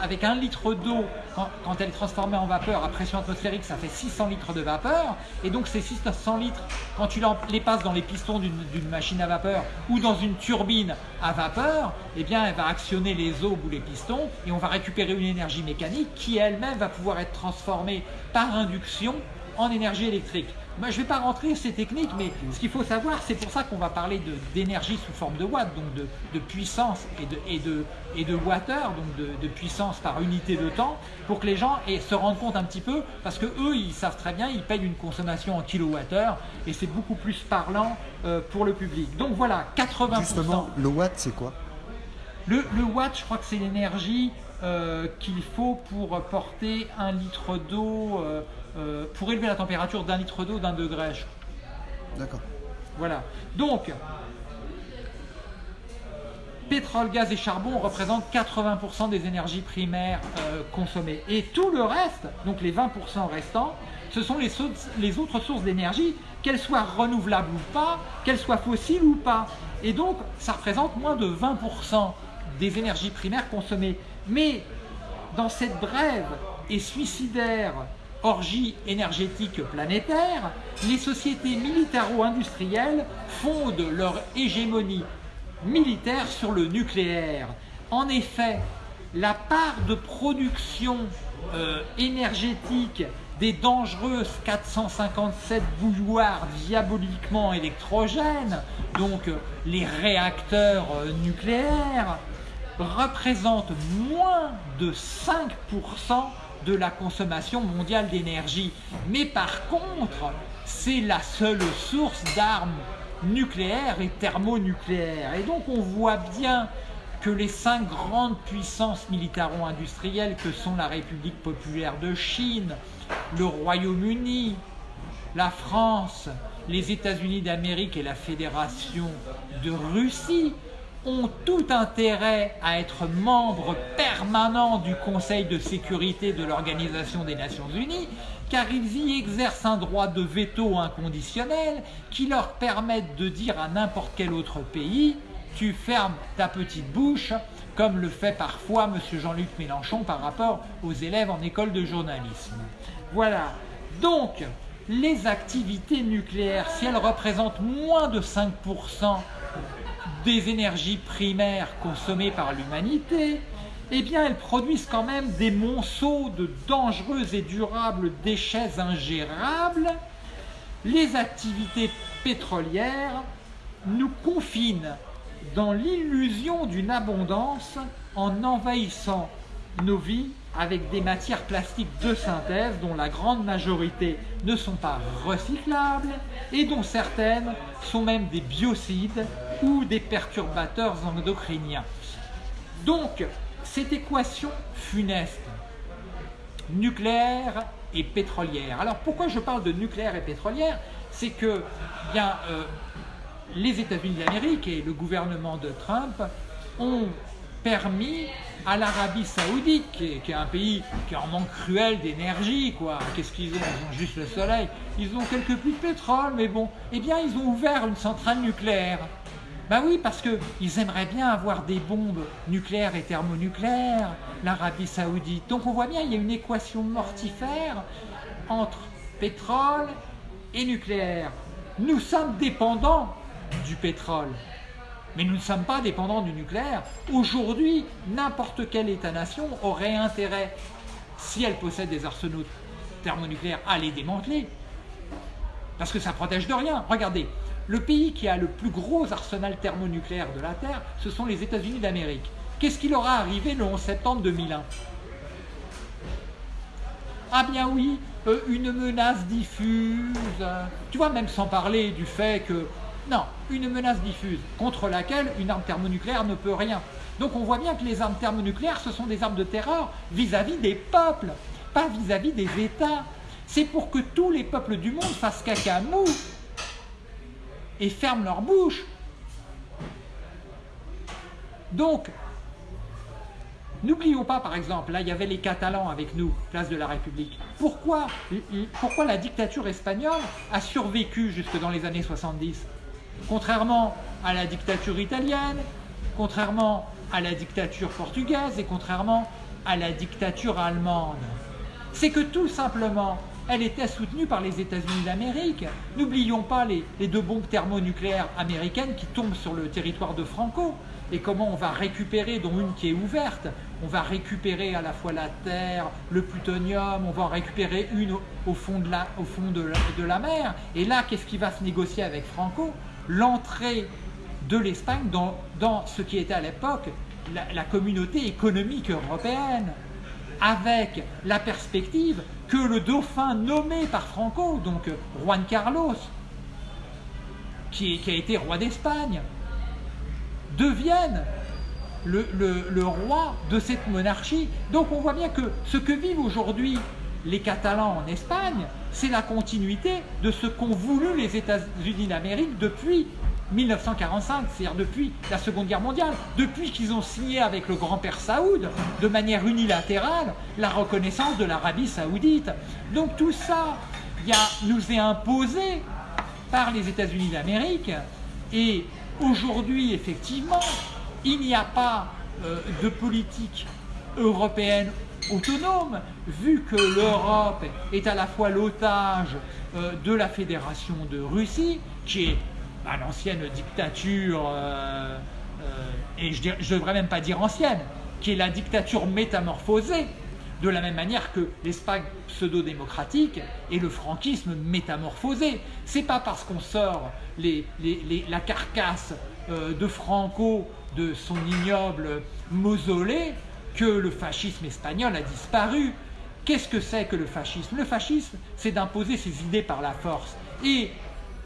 S1: avec un litre d'eau, quand, elle est transformée en vapeur à pression atmosphérique, ça fait 600 litres de vapeur. Et donc, ces 600 litres, quand tu les passes dans les pistons d'une machine à vapeur ou dans une turbine à vapeur, eh bien, elle va actionner les eaux ou les pistons et on va récupérer une énergie mécanique qui elle-même va pouvoir être transformée par induction en énergie électrique. Moi, je ne vais pas rentrer ces techniques, mais ce qu'il faut savoir, c'est pour ça qu'on va parler d'énergie sous forme de watts, donc de, puissance et de, et, de, et de water, donc de, puissance par unité de temps, pour que les gens se rendent compte un petit peu, parce que eux, ils savent très bien, ils payent une consommation en kilowattheure, et c'est beaucoup plus parlant euh, pour le public. Donc voilà, 80%.
S2: Justement, le watt, c'est quoi?
S1: Le, le, watt, je crois que c'est l'énergie euh, qu'il faut pour porter un litre d'eau, euh, euh, pour élever la température d'un litre d'eau d'un degré.
S2: D'accord.
S1: Voilà. Donc, pétrole, gaz et charbon représentent 80% des énergies primaires consommées. Et tout le reste, donc les 20% restants, ce sont les, les autres sources d'énergie, qu'elles soient renouvelables ou pas, qu'elles soient fossiles ou pas. Et donc, ça représente moins de 20% des énergies primaires consommées. Mais dans cette brève et suicidaire orgie énergétique planétaire, les sociétés militaro-industrielles fondent leur hégémonie militaire sur le nucléaire. En effet, la part de production euh, énergétique des dangereuses 457 bouilloires diaboliquement électrogènes, donc euh, les réacteurs euh, nucléaires, représente moins de 5% de la consommation mondiale d'énergie. Mais par contre, c'est la seule source d'armes nucléaires et thermonucléaires. Et donc on voit bien que les cinq grandes puissances militaro-industrielles que sont la République populaire de Chine, le Royaume-Uni, la France, les États-Unis d'Amérique et la Fédération de Russie ont tout intérêt à être membres permanents du Conseil de sécurité de l'Organisation des Nations Unies, car ils y exercent un droit de veto inconditionnel qui leur permet de dire à n'importe quel autre pays « tu fermes ta petite bouche », comme le fait parfois M. Jean-Luc Mélenchon par rapport aux élèves en école de journalisme. Voilà. Donc, les activités nucléaires, si elles représentent moins de 5% des énergies primaires consommées par l'humanité, eh bien elles produisent quand même des monceaux de dangereux et durables déchets ingérables. Les activités pétrolières nous confinent dans l'illusion d'une abondance en envahissant nos vies avec des matières plastiques de synthèse dont la grande majorité ne sont pas recyclables et dont certaines sont même des biocides ou des perturbateurs endocriniens. Donc, cette équation funeste, nucléaire et pétrolière. Alors pourquoi je parle de nucléaire et pétrolière? C'est que bien, euh, les États-Unis d'Amérique et le gouvernement de Trump ont permis à l'Arabie Saoudite, qui est, un pays qui est en manque cruel d'énergie, quoi. Qu'est-ce qu'ils ont? Ils ont juste le soleil. Ils ont quelques puits de pétrole, mais bon. Eh bien, ils ont ouvert une centrale nucléaire. Ben oui, parce qu'ils aimeraient bien avoir des bombes nucléaires et thermonucléaires, l'Arabie Saoudite. Donc on voit bien, il y a une équation mortifère entre pétrole et nucléaire. Nous sommes dépendants du pétrole. Mais nous ne sommes pas dépendants du nucléaire. Aujourd'hui, n'importe quel État-nation aurait intérêt, si elle possède des arsenaux thermonucléaires, à les démanteler. Parce que ça protège de rien. Regardez, le pays qui a le plus gros arsenal thermonucléaire de la Terre, ce sont les États-Unis d'Amérique. Qu'est-ce qui leur a arrivé le 11 septembre 2001 Ah bien oui, euh, une menace diffuse. Tu vois, même sans parler du fait que non, une menace diffuse contre laquelle une arme thermonucléaire ne peut rien. Donc on voit bien que les armes thermonucléaires, ce sont des armes de terreur vis-à-vis des peuples, pas vis-à-vis des États. C'est pour que tous les peuples du monde fassent caca mou et ferment leur bouche. Donc, n'oublions pas par exemple, là il y avait les Catalans avec nous, place de la République. Pourquoi, pourquoi la dictature espagnole a survécu jusque dans les années 70 Contrairement à la dictature italienne, contrairement à la dictature portugaise et contrairement à la dictature allemande. C'est que tout simplement, elle était soutenue par les États-Unis d'Amérique. N'oublions pas les, deux bombes thermonucléaires américaines qui tombent sur le territoire de Franco. Et comment on va récupérer, dont une qui est ouverte, on va récupérer à la fois la terre, le plutonium, on va en récupérer une au, fond, de la, au fond de la mer. Et là, qu'est-ce qui va se négocier avec Franco? L'entrée de l'Espagne dans, ce qui était à l'époque la, communauté économique européenne avec la perspective que le dauphin nommé par Franco, donc Juan Carlos, qui, a été roi d'Espagne, devienne le, roi de cette monarchie. Donc on voit bien que ce que vivent aujourd'hui les Catalans en Espagne, c'est la continuité de ce qu'ont voulu les États-Unis d'Amérique depuis 1945, c'est-à-dire depuis la Seconde Guerre mondiale, depuis qu'ils ont signé avec le grand-père Saoud, de manière unilatérale, la reconnaissance de l'Arabie saoudite. Donc tout ça nous est imposé par les États-Unis d'Amérique et aujourd'hui, effectivement, il n'y a pas euh, de politique européenne autonome, vu que l'Europe est à la fois l'otage euh, de la Fédération de Russie, qui est à l'ancienne dictature, euh, euh, et je ne devrais même pas dire ancienne, qui est la dictature métamorphosée, de la même manière que l'Espagne pseudo-démocratique et le franquisme métamorphosé. C'est pas parce qu'on sort la carcasse de Franco de son ignoble mausolée que le fascisme espagnol a disparu. Qu'est-ce que c'est que le fascisme? Le fascisme, c'est d'imposer ses idées par la force. Et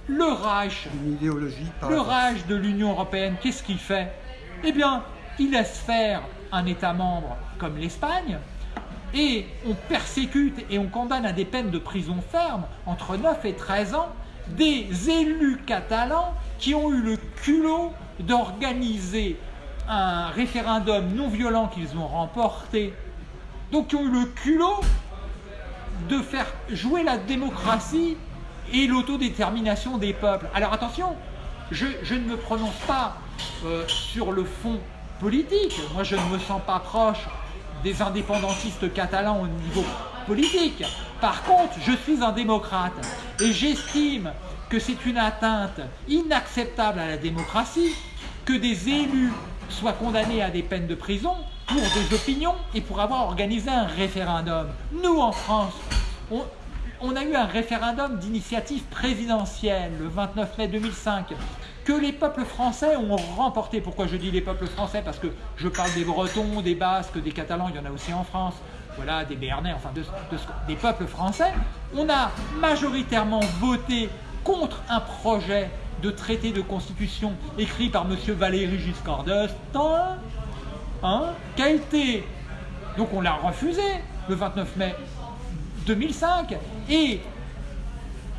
S1: le Reich, le Reich de l'Union Européenne, qu'est-ce qu'il fait? Eh bien, il laisse faire un État membre comme l'Espagne, et on persécute et on condamne à des peines de prison ferme, entre 9 et 13 ans, des élus catalans qui ont eu le culot d'organiser un référendum non violent qu'ils ont remporté, donc qui ont eu le culot de faire jouer la démocratie et l'autodétermination des peuples. Alors attention, je, je, ne me prononce pas euh, sur le fond politique. Moi, je ne me sens pas proche des indépendantistes catalans au niveau politique. Par contre, je suis un démocrate et j'estime que c'est une atteinte inacceptable à la démocratie que des élus soient condamnés à des peines de prison pour des opinions et pour avoir organisé un référendum. Nous, en France, on, a eu un référendum d'initiative présidentielle le 29 mai 2005 que les peuples français ont remporté. Pourquoi je dis les peuples français? Parce que je parle des Bretons, des Basques, des Catalans, il y en a aussi en France, voilà, des Béarnais, enfin de, de, des peuples français. On a majoritairement voté contre un projet de traité de constitution écrit par M. Valéry Giscard d'Estaing, hein, qui a été... Donc on l'a refusé le 29 mai 2005 et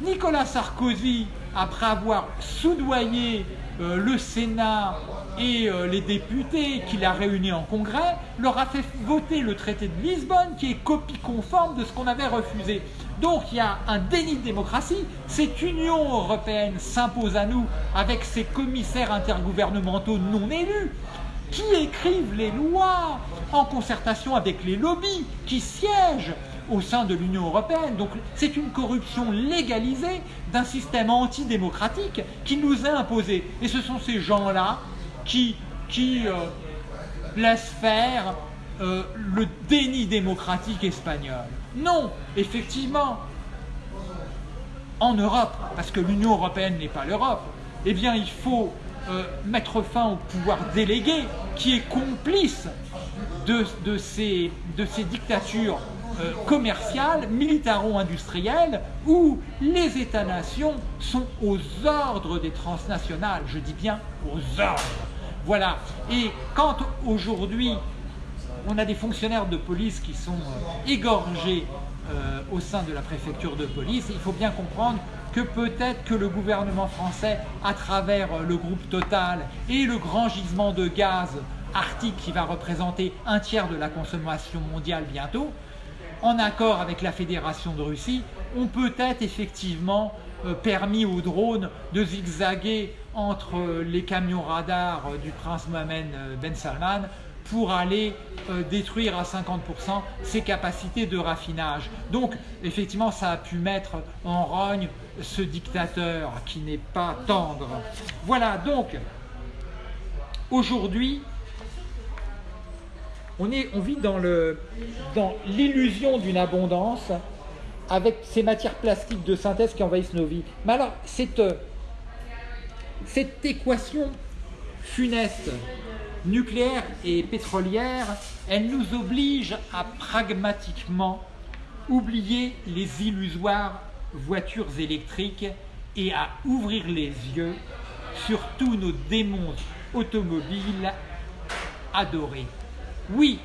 S1: Nicolas Sarkozy, après avoir soudoyé euh, le Sénat et euh, les députés qu'il a réunis en congrès, leur a fait voter le traité de Lisbonne qui est copie conforme de ce qu'on avait refusé. Donc il y a un déni de démocratie. Cette Union européenne s'impose à nous avec ses commissaires intergouvernementaux non élus qui écrivent les lois en concertation avec les lobbies qui siègent au sein de l'Union européenne. Donc c'est une corruption légalisée d'un système antidémocratique qui nous est imposé. Et ce sont ces gens-là qui, qui euh, laissent faire euh, le déni démocratique espagnol. Non, effectivement, en Europe, parce que l'Union européenne n'est pas l'Europe, eh bien il faut euh, mettre fin au pouvoir délégué qui est complice de, ces dictatures euh, commerciales, militaro-industrielles, où les États-nations sont aux ordres des transnationales, je dis bien aux ordres. Voilà. Et quand aujourd'hui on a des fonctionnaires de police qui sont euh, égorgés euh, au sein de la préfecture de police, il faut bien comprendre que peut-être que le gouvernement français, à travers euh, le groupe Total et le grand gisement de gaz arctique qui va représenter un tiers de la consommation mondiale bientôt, en accord avec la Fédération de Russie, ont peut-être effectivement permis aux drones de zigzaguer entre les camions radars du prince Mohamed Ben Salman pour aller euh, détruire à 50% ses capacités de raffinage. Donc effectivement ça a pu mettre en rogne ce dictateur qui n'est pas tendre. Voilà donc aujourd'hui on, vit dans l'illusion d'une abondance avec ces matières plastiques de synthèse qui envahissent nos vies. Mais alors, cette, cette équation funeste, nucléaire et pétrolière, elle nous oblige à pragmatiquement oublier les illusoires voitures électriques et à ouvrir les yeux sur tous nos démons automobiles adorés. Oui,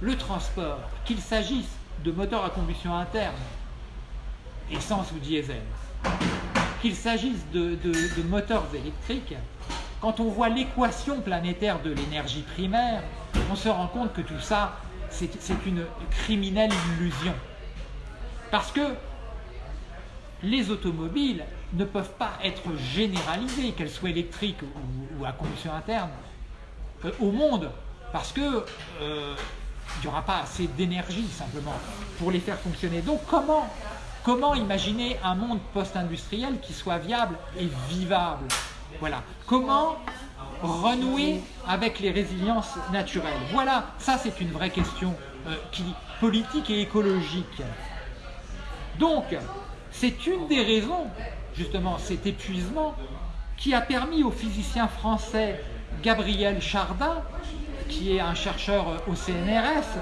S1: le transport, qu'il s'agisse de moteurs à combustion interne, essence ou diesel, qu'il s'agisse de, moteurs électriques, quand on voit l'équation planétaire de l'énergie primaire, on se rend compte que tout ça, c'est une criminelle illusion. Parce que les automobiles ne peuvent pas être généralisées, qu'elles soient électriques ou, à combustion interne, euh, au monde, parce que euh, il n'y aura pas assez d'énergie simplement pour les faire fonctionner. Donc comment, comment imaginer un monde post-industriel qui soit viable et vivable? Voilà. Comment renouer avec les résiliences naturelles? Voilà, ça c'est une vraie question euh, politique et écologique. Donc, c'est une des raisons, justement, cet épuisement qui a permis au physicien français Gabriel Chardin qui est un chercheur au CNRS,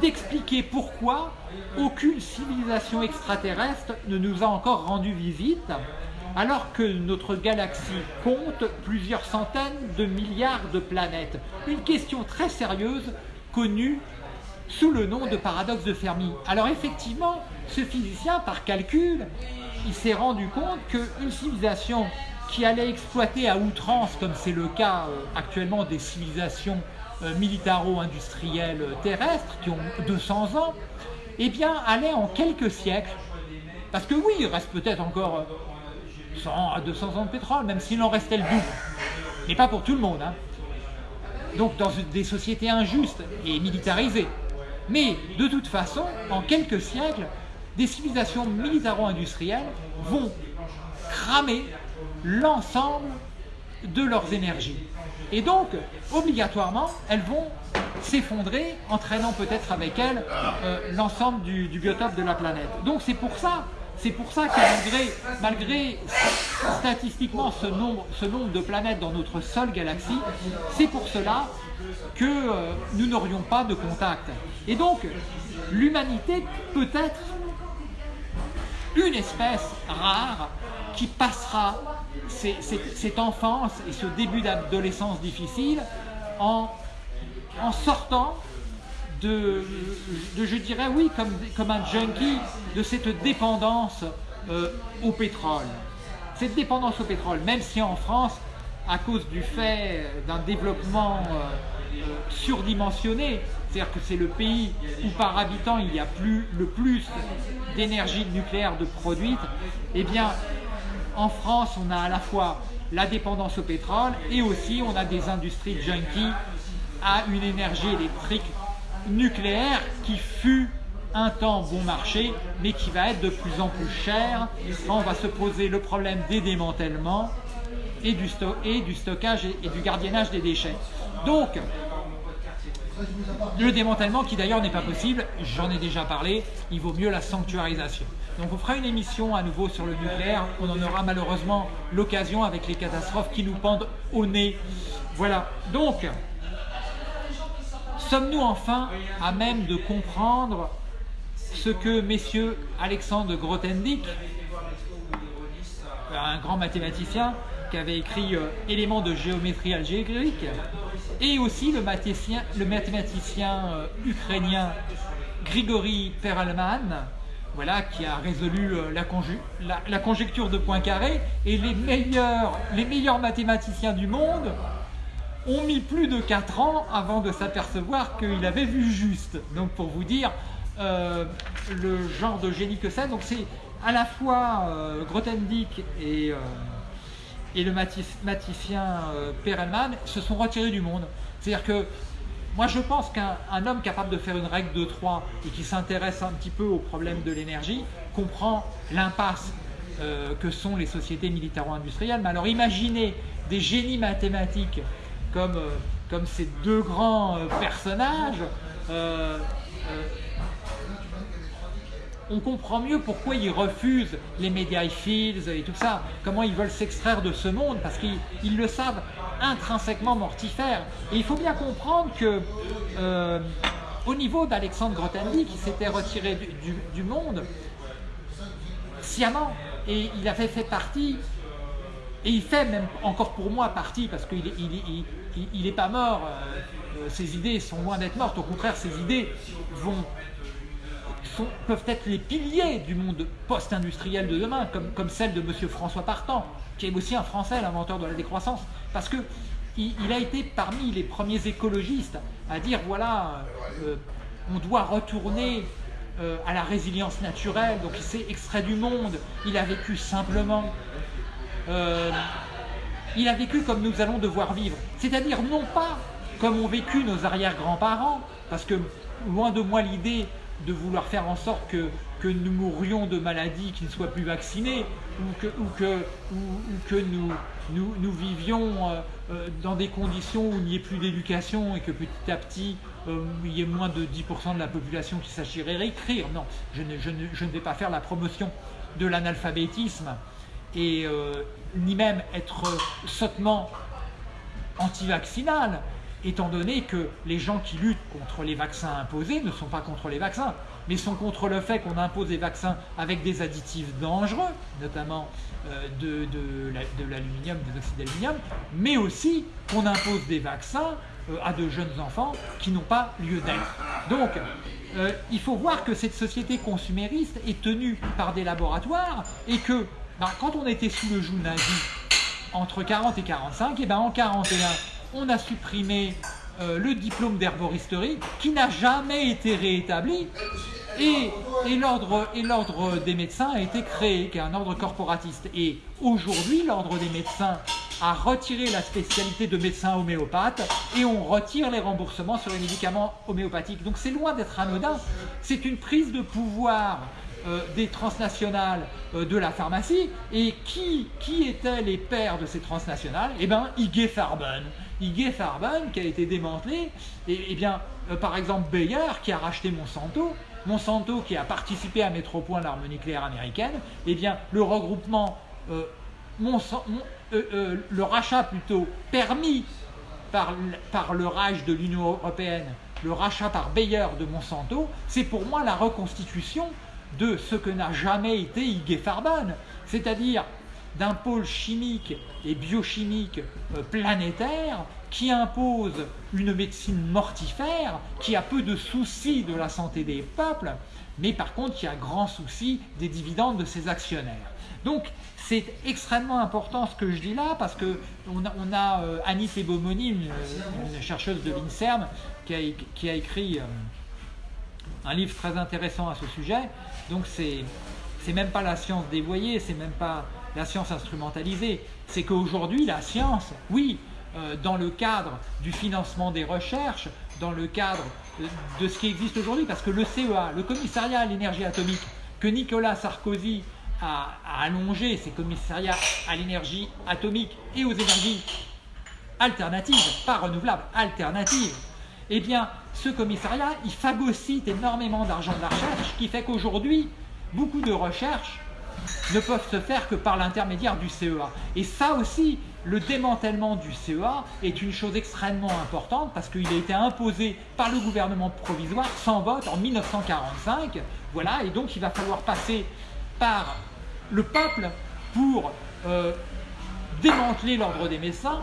S1: d'expliquer pourquoi aucune civilisation extraterrestre ne nous a encore rendu visite, alors que notre galaxie compte plusieurs centaines de milliards de planètes. Une question très sérieuse, connue sous le nom de paradoxe de Fermi. Alors effectivement, ce physicien, par calcul, il s'est rendu compte qu'une civilisation qui allait exploiter à outrance, comme c'est le cas euh, actuellement des civilisations euh, militaro-industriels terrestres qui ont 200 ans, eh bien, allait en quelques siècles, parce que oui, il reste peut-être encore 100 à 200 ans de pétrole, même s'il en restait le double, mais pas pour tout le monde. Hein. Donc dans des sociétés injustes et militarisées. Mais de toute façon, en quelques siècles, des civilisations militaro-industrielles vont cramer l'ensemble de leurs énergies. Et donc, obligatoirement, elles vont s'effondrer, entraînant peut-être avec elles euh, l'ensemble du, biotope de la planète. Donc c'est pour ça, c'est pour ça que malgré, statistiquement ce nombre, de planètes dans notre seule galaxie, c'est pour cela que euh, nous n'aurions pas de contact. Et donc, l'humanité peut être une espèce rare qui passera cette enfance et ce début d'adolescence difficile en sortant de, je dirais oui, comme, comme un junkie, de cette dépendance euh, au pétrole. Cette dépendance au pétrole, même si en France, à cause du fait d'un développement euh, euh, surdimensionné, c'est-à-dire que c'est le pays où par habitant il y a plus, le plus d'énergie nucléaire de produite, eh bien en France, on a à la fois la dépendance au pétrole et aussi on a des industries junkies à une énergie électrique nucléaire qui fut un temps bon marché, mais qui va être de plus en plus cher. on va se poser le problème des démantèlements et du, stockage et du gardiennage des déchets. Donc, le démantèlement qui d'ailleurs n'est pas possible, j'en ai déjà parlé, il vaut mieux la sanctuarisation. Donc on fera une émission à nouveau sur le nucléaire, on en aura malheureusement l'occasion avec les catastrophes qui nous pendent au nez. Voilà, donc, sommes-nous enfin à même de comprendre ce que messieurs Alexandre Grothendieck, un grand mathématicien, qui avait écrit euh, Éléments de géométrie algébrique, et aussi le mathématicien, euh, ukrainien Grigory Perelman, voilà, qui a résolu euh, la, conjecture de Poincaré, et les meilleurs, les meilleurs mathématiciens du monde ont mis plus de 4 ans avant de s'apercevoir qu'il avait vu juste. Donc pour vous dire le genre de génie que c'est, donc c'est à la fois Grothendieck et et le mathématicien Perelman se sont retirés du monde. C'est-à-dire que moi, je pense qu'un homme capable de faire une règle de 3 et qui s'intéresse un petit peu au problème de l'énergie comprend l'impasse euh, que sont les sociétés militaro-industrielles. Mais alors, imaginez des génies mathématiques comme, euh, comme ces deux grands euh, personnages. on comprend mieux pourquoi ils refusent les media fields et tout ça, comment ils veulent s'extraire de ce monde, parce qu'ils le savent intrinsèquement mortifère. Et il faut bien comprendre que euh, au niveau d'Alexandre Grothendieck, qui s'était retiré du, monde sciemment, et il avait fait partie, et il fait même encore pour moi partie, parce qu'il n'est il, pas mort, euh, euh, ses idées sont loin d'être mortes, au contraire, ses idées vont peuvent être les piliers du monde post-industriel de demain, comme, comme celle de M. François Partant, qui est aussi un Français, l'inventeur de la décroissance, parce que il, a été parmi les premiers écologistes à dire voilà, euh, on doit retourner à la résilience naturelle, donc il s'est extrait du monde, il a vécu simplement. Euh, il a vécu comme nous allons devoir vivre, c'est-à-dire non pas comme ont vécu nos arrière-grands-parents, parce que loin de moi l'idée de vouloir faire en sorte que, que nous mourions de maladies qui ne soient plus vaccinées ou que, ou que, ou, que nous, nous, nous, vivions euh, euh, dans des conditions où il n'y ait plus d'éducation et que petit à petit il y ait moins de 10% de la population qui sachirait écrire. Non, je ne, je, ne, je ne, vais pas faire la promotion de l'analphabétisme et ni même être sottement anti-vaccinal étant donné que les gens qui luttent contre les vaccins imposés ne sont pas contre les vaccins, mais sont contre le fait qu'on impose des vaccins avec des additifs dangereux, notamment euh, de, de l'aluminium, des oxydes d'aluminium, mais aussi qu'on impose des vaccins euh, à de jeunes enfants qui n'ont pas lieu d'être. Donc, euh, il faut voir que cette société consumériste est tenue par des laboratoires et que ben, quand on était sous le joug nazi, entre 40 et 45, et ben en 41, on a supprimé euh, le diplôme d'herboristerie qui n'a jamais été réétabli et, et l'ordre des médecins a été créé, qui est un ordre corporatiste. Et aujourd'hui, l'ordre des médecins a retiré la spécialité de médecin homéopathe et on retire les remboursements sur les médicaments homéopathiques. Donc c'est loin d'être anodin, c'est une prise de pouvoir euh, des transnationales euh, de la pharmacie. Et qui, qui étaient les pères de ces transnationales? Eh bien, IG Farben. IG Farben qui a été démantelé. Et, eh bien, euh, par exemple, Bayer qui a racheté Monsanto. Monsanto qui a participé à mettre au point l'arme nucléaire américaine. Eh bien, le regroupement, le rachat plutôt permis par, par le rage de l'Union européenne, le rachat par Bayer de Monsanto, c'est pour moi la reconstitution de ce que n'a jamais été IG Farben, c'est-à-dire d'un pôle chimique et biochimique euh, planétaire qui impose une médecine mortifère, qui a peu de soucis de la santé des peuples, mais par contre qui a grand souci des dividendes de ses actionnaires. Donc c'est extrêmement important ce que je dis là, parce que on a, euh, Annie Tebomoni, une, chercheuse de l'INSERM, qui a, écrit... Euh, un livre très intéressant à ce sujet. Donc c'est même pas la science dévoyée, c'est même pas la science instrumentalisée. C'est qu'aujourd'hui la science, oui, euh, dans le cadre du financement des recherches, dans le cadre de, ce qui existe aujourd'hui, parce que le CEA, le commissariat à l'énergie atomique, que Nicolas Sarkozy a, allongé, ces commissariats à l'énergie atomique et aux énergies alternatives, pas renouvelables, alternatives, eh bien, ce commissariat, il phagocyte énormément d'argent de la recherche, ce qui fait qu'aujourd'hui, beaucoup de recherches ne peuvent se faire que par l'intermédiaire du CEA. Et ça aussi, le démantèlement du CEA est une chose extrêmement importante parce qu'il a été imposé par le gouvernement provisoire sans vote en 1945. Voilà, et donc il va falloir passer par le peuple pour euh, démanteler l'ordre des médecins,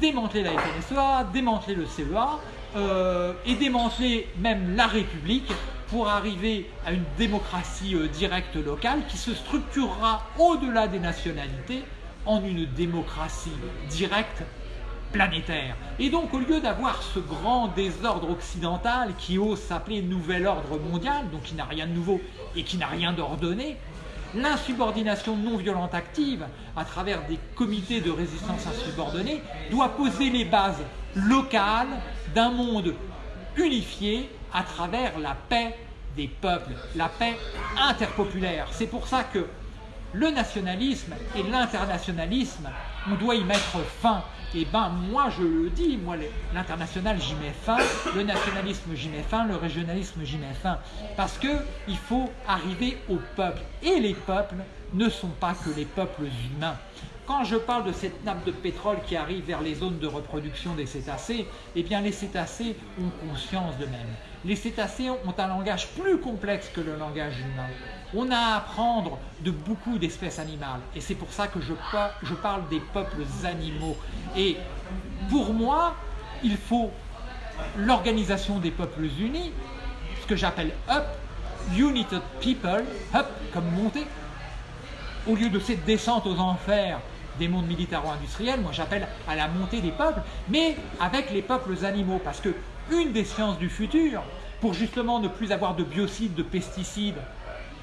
S1: démanteler la FNSEA, démanteler le CEA, euh, et démanteler même la République pour arriver à une démocratie euh, directe locale qui se structurera au-delà des nationalités en une démocratie directe planétaire. Et donc au lieu d'avoir ce grand désordre occidental qui ose s'appeler nouvel ordre mondial, donc qui n'a rien de nouveau et qui n'a rien d'ordonné, L'insubordination non violente active, à travers des comités de résistance insubordonnée, doit poser les bases locales d'un monde unifié à travers la paix des peuples, la paix interpopulaire. C'est pour ça que le nationalisme et l'internationalisme, on doit y mettre fin. Et ben moi je le dis, moi l'international j'y mets fin, le nationalisme j'y mets fin, le régionalisme j'y mets fin. Parce que il faut arriver au peuple. Et les peuples ne sont pas que les peuples humains. Quand je parle de cette nappe de pétrole qui arrive vers les zones de reproduction des cétacés, eh bien les cétacés ont conscience d'eux-mêmes. Les cétacés ont un langage plus complexe que le langage humain. On a à apprendre de beaucoup d'espèces animales. Et c'est pour ça que je, parle des peuples animaux. Et pour moi, il faut l'organisation des peuples unis, ce que j'appelle UP, United People, UP comme montée, au lieu de cette descente aux enfers des mondes militaro-industriels, moi j'appelle à la montée des peuples, mais avec les peuples animaux, parce que une des sciences du futur, pour justement ne plus avoir de biocides, de pesticides,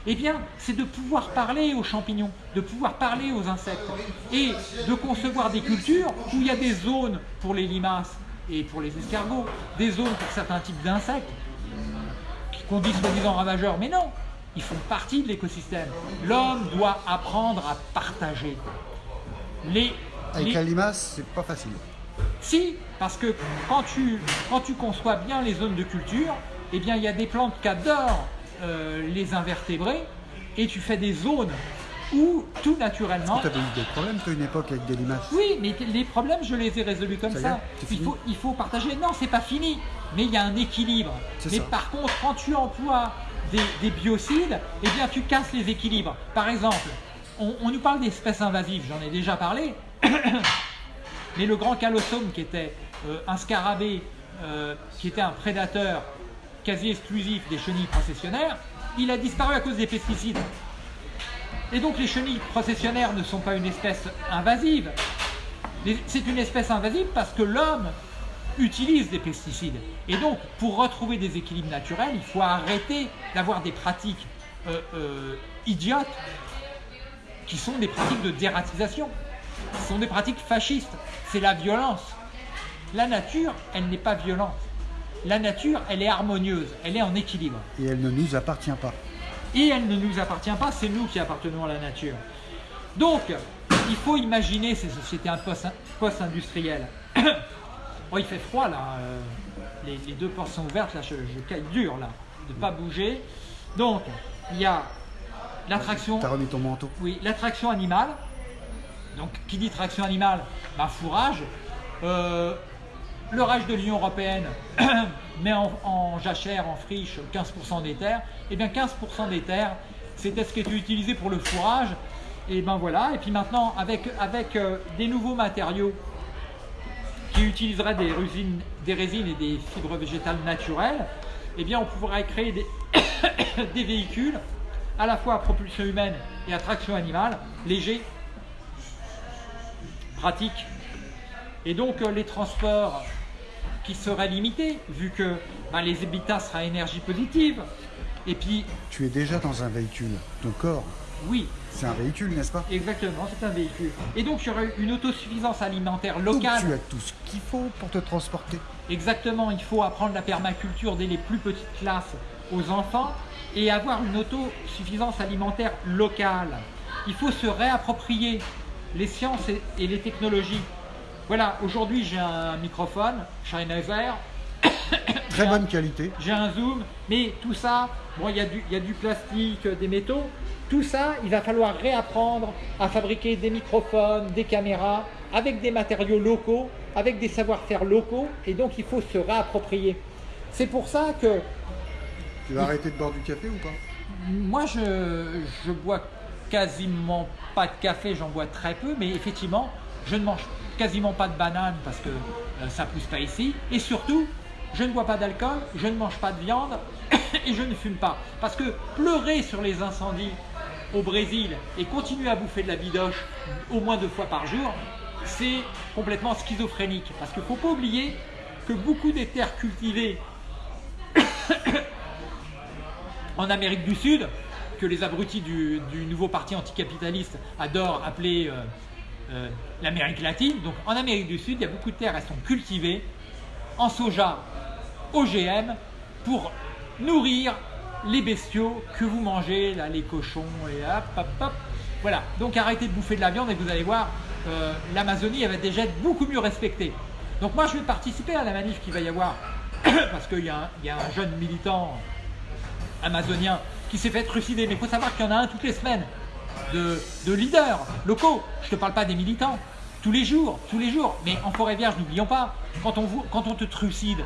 S1: eh bien, c'est de pouvoir parler aux champignons, de pouvoir parler aux insectes, et de concevoir des cultures où il y a des zones pour les limaces et pour les escargots, des zones pour certains types d'insectes, qu'on dit soi-disant ravageurs, mais non, ils font partie de l'écosystème. L'homme doit apprendre à partager.
S2: Avec la limace, c'est pas facile.
S1: Si, parce que quand tu, quand tu conçois bien les zones de culture, eh bien, il y a des plantes qui adorent euh, les invertébrés et tu fais des zones où tout naturellement.
S2: Tu avais eu des problèmes, tu une époque avec des limaces
S1: Oui, mais les problèmes, je les ai résolus comme ça. il, faut, il faut partager. Non, c'est pas fini, mais il y a un équilibre. Mais par contre, quand tu emploies des, des, biocides, eh bien, tu casses les équilibres. Par exemple, on, nous parle d'espèces invasives, j'en ai déjà parlé, mais le grand calossome qui était euh, un scarabée, euh, qui était un prédateur quasi exclusif des chenilles processionnaires, il a disparu à cause des pesticides. Et donc les chenilles processionnaires ne sont pas une espèce invasive, c'est une espèce invasive parce que l'homme utilise des pesticides. Et donc, pour retrouver des équilibres naturels, il faut arrêter d'avoir des pratiques euh, idiotes qui sont des pratiques de dératisation. Ce sont des pratiques fascistes. C'est la violence. La nature, elle n'est pas violente. La nature, elle est harmonieuse, elle est en équilibre.
S2: Et elle ne nous appartient pas.
S1: Et elle ne nous appartient pas, c'est nous qui appartenons à la nature. Donc, il faut imaginer ces sociétés post-industrielles. oh, il fait froid là, euh, les, deux portes sont ouvertes, là je, je caille dur là, de ne pas bouger. Donc, il y a l'attraction.
S2: T'as remis ton manteau.
S1: Oui, l'attraction animale. Donc, qui dit traction animale? Bah, fourrage. Euh, le rage de l'Union Européenne met en, jachère, en friche, 15% des terres. Et eh bien 15% des terres, c'était ce qui était utilisé pour le fourrage. Et ben voilà, et puis maintenant, avec, avec euh, des nouveaux matériaux qui utiliseraient des résines, et des fibres végétales naturelles, eh bien on pourrait créer des, des véhicules à la fois à propulsion humaine et à traction animale, léger, pratique. Et donc euh, les transports qui seraient limités, vu que ben, les habitats seraient à énergie positive. Et puis...
S2: Tu es déjà dans un véhicule, ton corps.
S1: Oui.
S2: C'est un véhicule, n'est-ce pas?
S1: Exactement, c'est un véhicule. Et donc il y aurait une autosuffisance alimentaire locale.
S2: Donc tu as tout ce qu'il faut pour te transporter.
S1: Exactement, il faut apprendre la permaculture dès les plus petites classes aux enfants et avoir une autosuffisance alimentaire locale. Il faut se réapproprier les sciences et les technologies. Voilà, aujourd'hui j'ai un microphone Sennheiser.
S2: Très bonne qualité.
S1: J'ai un zoom, mais tout ça, bon, il y, a du, y a du plastique, des métaux. Tout ça, il va falloir réapprendre à fabriquer des microphones, des caméras, avec des matériaux locaux, avec des savoir-faire locaux, et donc il faut se réapproprier. C'est pour ça que
S2: tu vas arrêter de boire du café ou pas?
S1: Moi, je, je bois quasiment pas de café, j'en bois très peu, mais effectivement, je ne mange quasiment pas de banane parce que ça euh, ça pousse pas ici. Et surtout, je ne bois pas d'alcool, je ne mange pas de viande et je ne fume pas. Parce que pleurer sur les incendies au Brésil et continuer à bouffer de la bidoche au moins deux fois par jour, c'est complètement schizophrénique. Parce qu'il ne faut pas oublier que beaucoup des terres cultivées en Amérique du Sud, que les abrutis du, nouveau parti anticapitaliste adorent appeler euh, euh, l'Amérique latine. Donc en Amérique du Sud, il y a beaucoup de terres, elles sont cultivées en soja OGM pour nourrir les bestiaux que vous mangez, là, les cochons, et hop, hop, hop. Voilà, donc arrêtez de bouffer de la viande et vous allez voir, euh, l'Amazonie, elle va déjà être beaucoup mieux respectée. Donc moi, je vais participer à la manif qu'il va y avoir, parce qu'il y, a un jeune militant amazonien qui s'est fait trucider, mais il faut savoir qu'il y en a un toutes les semaines de, leaders locaux. Je ne te parle pas des militants, tous les jours, tous les jours. Mais en forêt vierge, n'oublions pas, quand on, quand te trucide,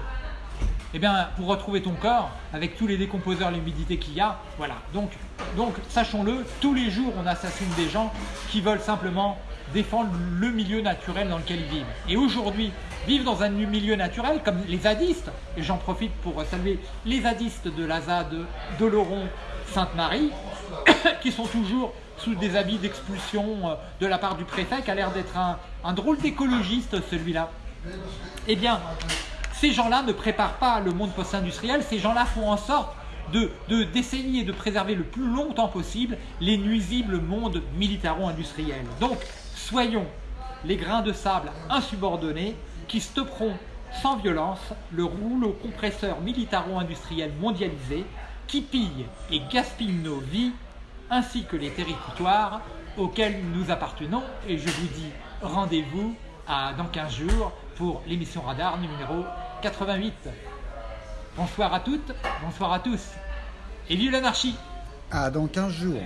S1: eh bien, pour retrouver ton corps, avec tous les décomposeurs, l'humidité qu'il y a, voilà. Donc, donc sachons-le, tous les jours, on assassine des gens qui veulent simplement défendre le milieu naturel dans lequel ils vivent. Et aujourd'hui, vivre dans un milieu naturel comme les zadistes, et j'en profite pour saluer les zadistes de la ZAD d'Oloron Sainte-Marie, qui sont toujours sous des habits d'expulsion euh, de la part du préfet, qui a l'air d'être un, un drôle d'écologiste celui-là. Eh bien, ces gens-là ne préparent pas le monde post-industriel, ces gens-là font en sorte d'essayer de, de, préserver le plus longtemps possible les nuisibles mondes militaro-industriels. Donc, soyons les grains de sable insubordonnés qui stopperont sans violence le rouleau compresseur militaro-industriel mondialisé qui pille et gaspille nos vies ainsi que les territoires auxquels nous appartenons. Et je vous dis rendez-vous dans 15 jours pour l'émission Radar numéro 88. Bonsoir à toutes, bonsoir à tous. Et vive l'anarchie
S2: À dans 15 jours